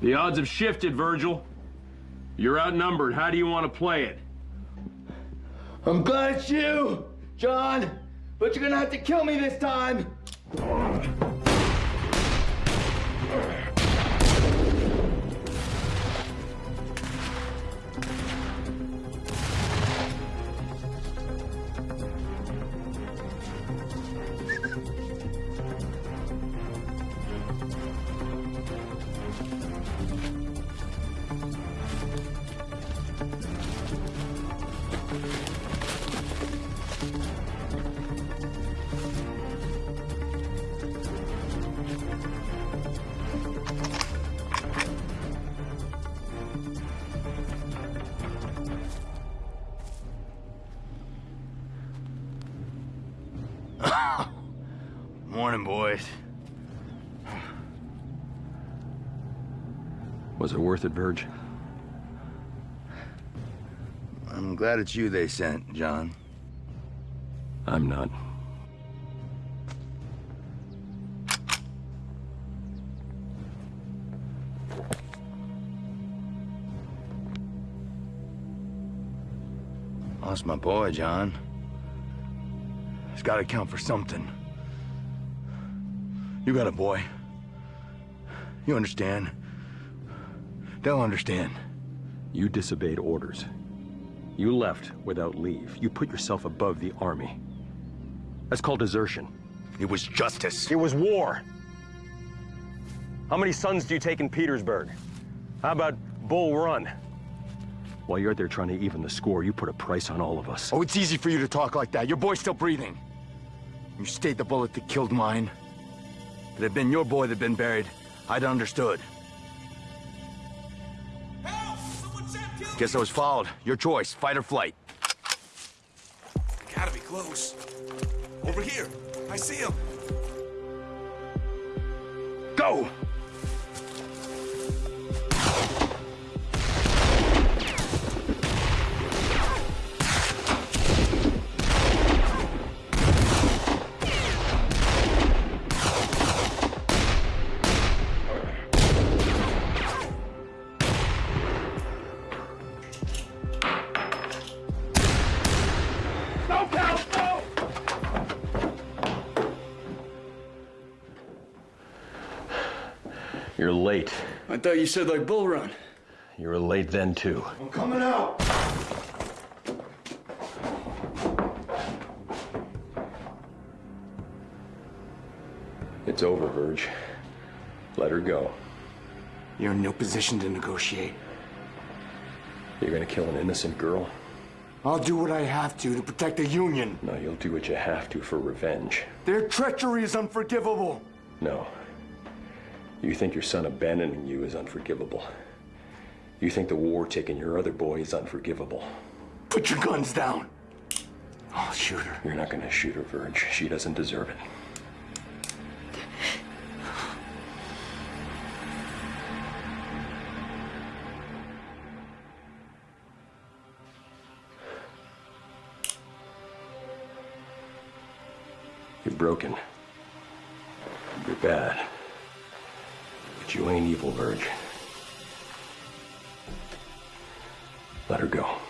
The odds have shifted, Virgil. You're outnumbered. How do you want to play it? I'm glad it's you, John. But you're gonna have to kill me this time. Oh. Was it worth it, Verge? I'm glad it's you they sent, John. I'm not. Lost my boy, John. It's gotta count for something. You got a boy. You understand. They'll understand. You disobeyed orders. You left without leave. You put yourself above the army. That's called desertion. It was justice. It was war. How many sons do you take in Petersburg? How about Bull Run? While you're there trying to even the score, you put a price on all of us. Oh, it's easy for you to talk like that. Your boy's still breathing. You stayed the bullet that killed mine. If it had been your boy that'd been buried, I'd understood. Guess I was followed. Your choice, fight or flight. Gotta be close. Over here. I see him. Go! Thought you said like Bull Run. You were late then, too. I'm coming out. It's over, Verge. Let her go. You're in no position to negotiate. You're gonna kill an innocent girl? I'll do what I have to to protect the Union. No, you'll do what you have to for revenge. Their treachery is unforgivable. No. You think your son abandoning you is unforgivable. You think the war taking your other boy is unforgivable. Put your guns down. I'll shoot her. You're not gonna shoot her, Verge. She doesn't deserve it. You're broken. You're bad. You ain't evil, Verge. Let her go.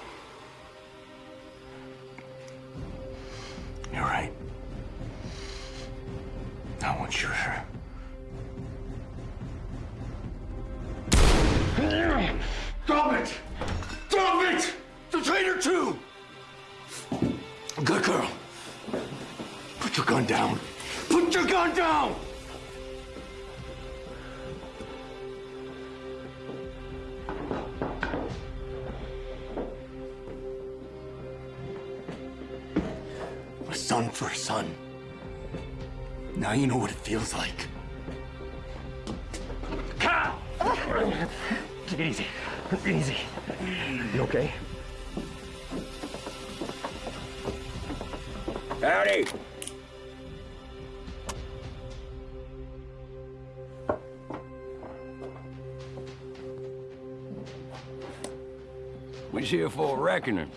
Reckoning.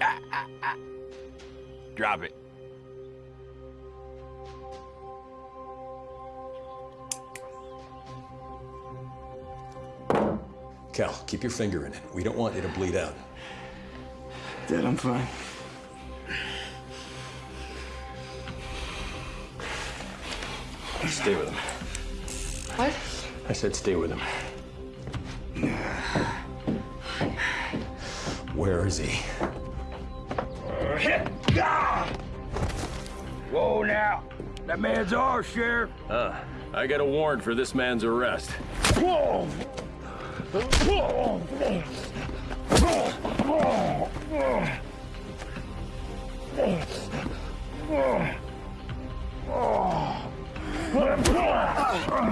Ah, ah, ah. Drop it. Cal, keep your finger in it. We don't want you to bleed out. Dad, I'm fine. Stay with him. What? I said stay with him. Where is he? Whoa now. That man's ours, Sheriff. Uh, I got a warrant for this man's arrest. Whoa!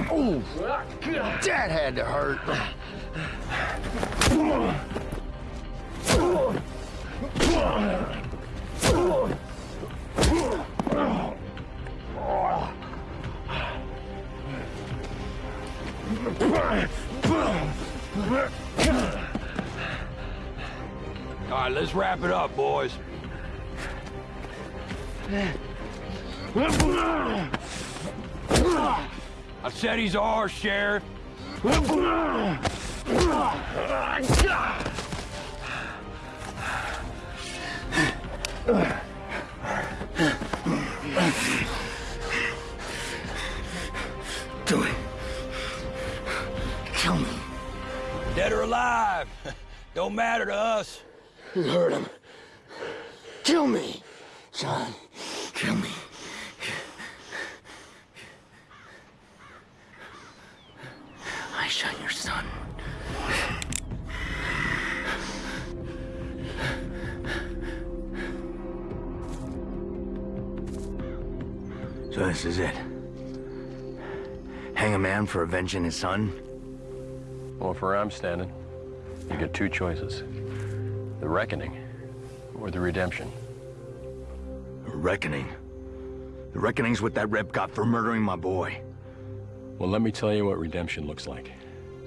Oh, that had to hurt. All right, let's wrap it up, boys. I said he's ours, Sheriff. Do it. Kill me. Dead or alive, don't matter to us. You heard him. Avenging his son? Well, for where I'm standing, you get two choices. The reckoning, or the redemption. The Reckoning. The reckoning's what that rep got for murdering my boy. Well, let me tell you what redemption looks like.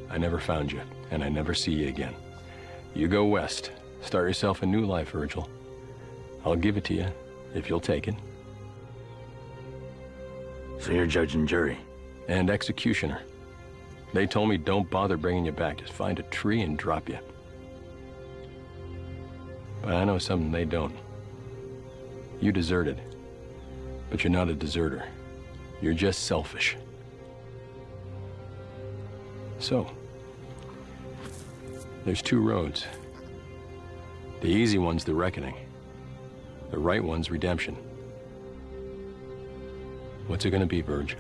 I never found you, and I never see you again. You go west. Start yourself a new life, Virgil. I'll give it to you, if you'll take it. So you're judge and jury? And executioner. They told me don't bother bringing you back. Just find a tree and drop you. But I know something they don't. You deserted. But you're not a deserter. You're just selfish. So, there's two roads. The easy one's the reckoning. The right one's redemption. What's it gonna be, Verge?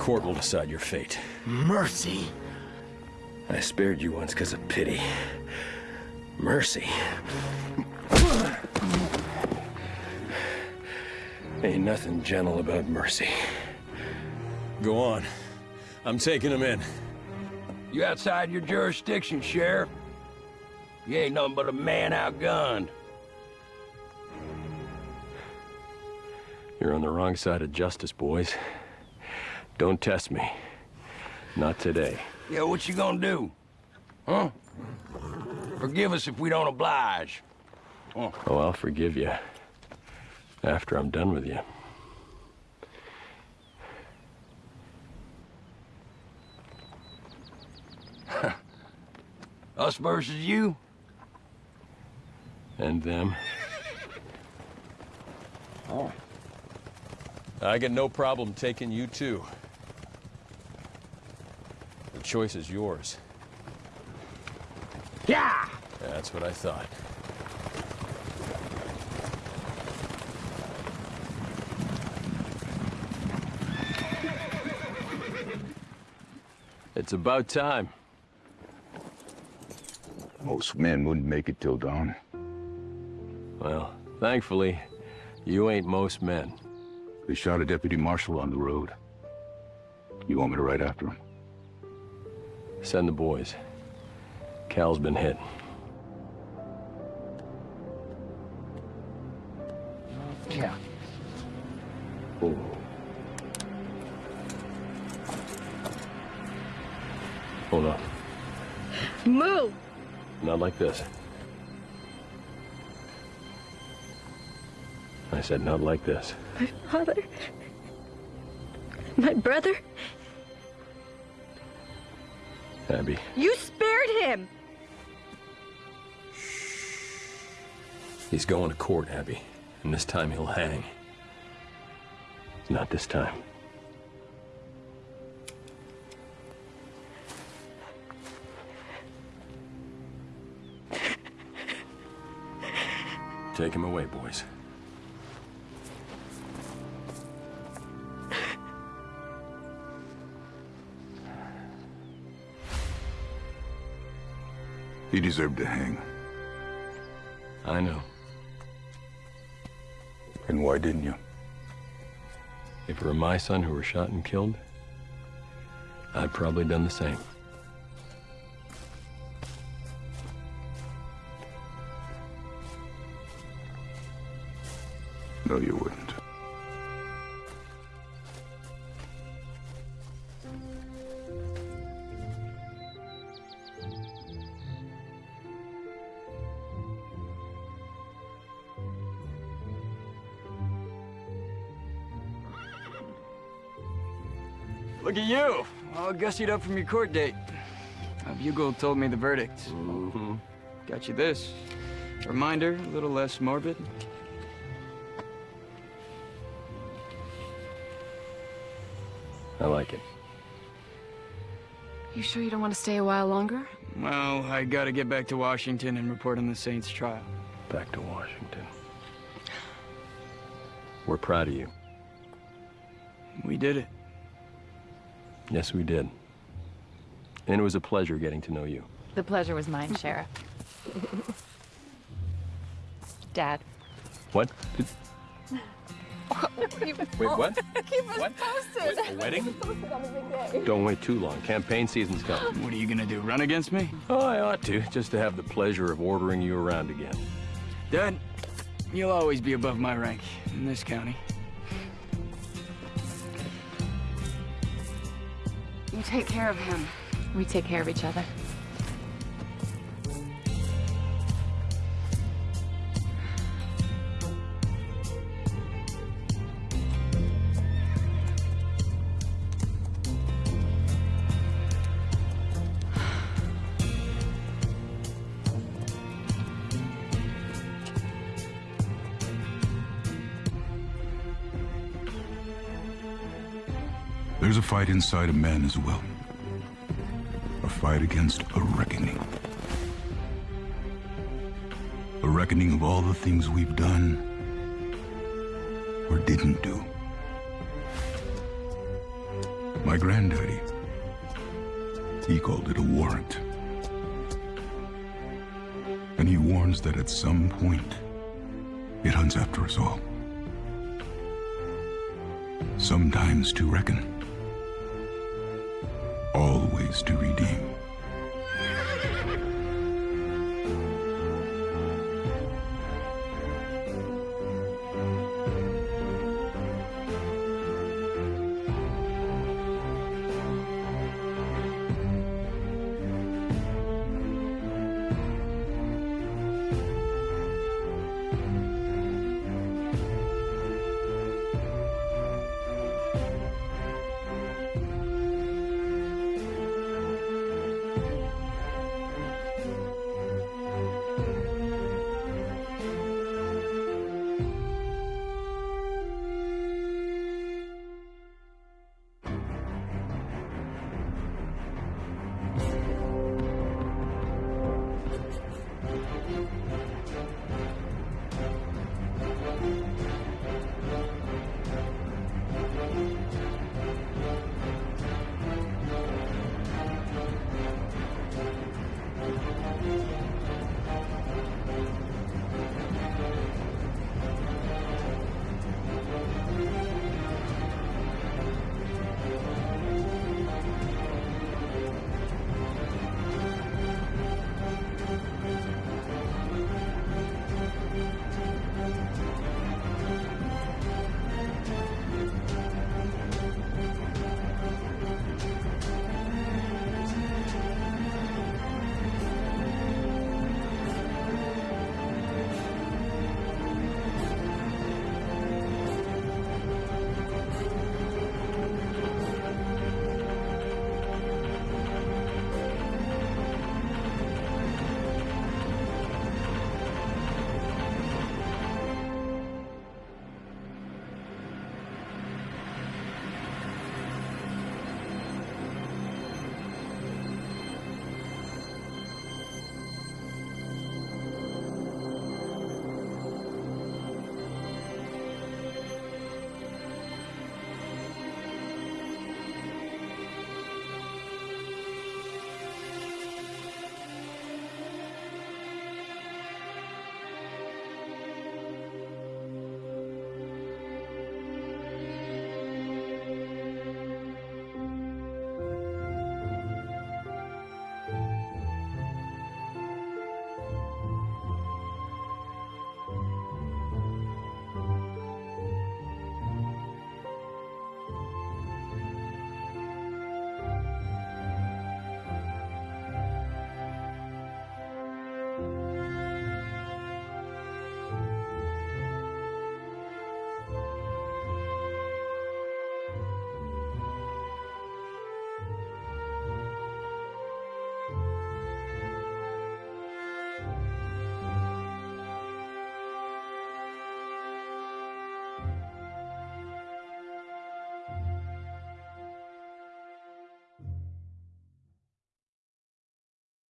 Court will decide your fate. Mercy? I spared you once because of pity. Mercy. Ain't nothing gentle about mercy. Go on. I'm taking him in. You outside your jurisdiction, Sheriff. You ain't nothing but a man outgunned. You're on the wrong side of justice, boys. Don't test me. Not today. Yeah, what you gonna do? Huh? Forgive us if we don't oblige. Oh, I'll forgive you. After I'm done with you. Us versus you? And them. Oh. I got no problem taking you too. The choice is yours. Yeah! That's what I thought. It's about time. Most men wouldn't make it till dawn. Well, thankfully, you ain't most men. They shot a deputy marshal on the road. You want me to ride after him? Send the boys. Cal's been hit. Yeah. Oh. Hold on. Move! Not like this. I said not like this. My father. My brother. Abby, You spared him! he's going to court, Abby. And this time he'll hang. Not this time. Take him away, boys. He deserved to hang. I know. And why didn't you? If it were my son who were shot and killed, I'd probably done the same. No, you wouldn't. At you, all gussied up from your court date. Uh, Bugle told me the verdict. Mm-hmm. Got you this. Reminder, a little less morbid. I like it. You sure you don't want to stay a while longer? Well, I gotta get back to Washington and report on the Saints trial. Back to Washington. We're proud of you. We did it. Yes, we did. And it was a pleasure getting to know you. The pleasure was mine, Sheriff. Dad. What? Did- Wait, what? Keep us What? posted. A wedding? Posted on the big day. Don't wait too long. Campaign season's coming. What are you gonna do, run against me? Oh, I ought to, just to have the pleasure of ordering you around again. Dad, you'll always be above my rank in this county. You take care of him. We take care of each other. Fight inside a man as well. A fight against a reckoning. A reckoning of all the things we've done or didn't do. My granddaddy, he called it a warrant. And he warns that at some point, it hunts after us all. Sometimes to reckon, always to redeem.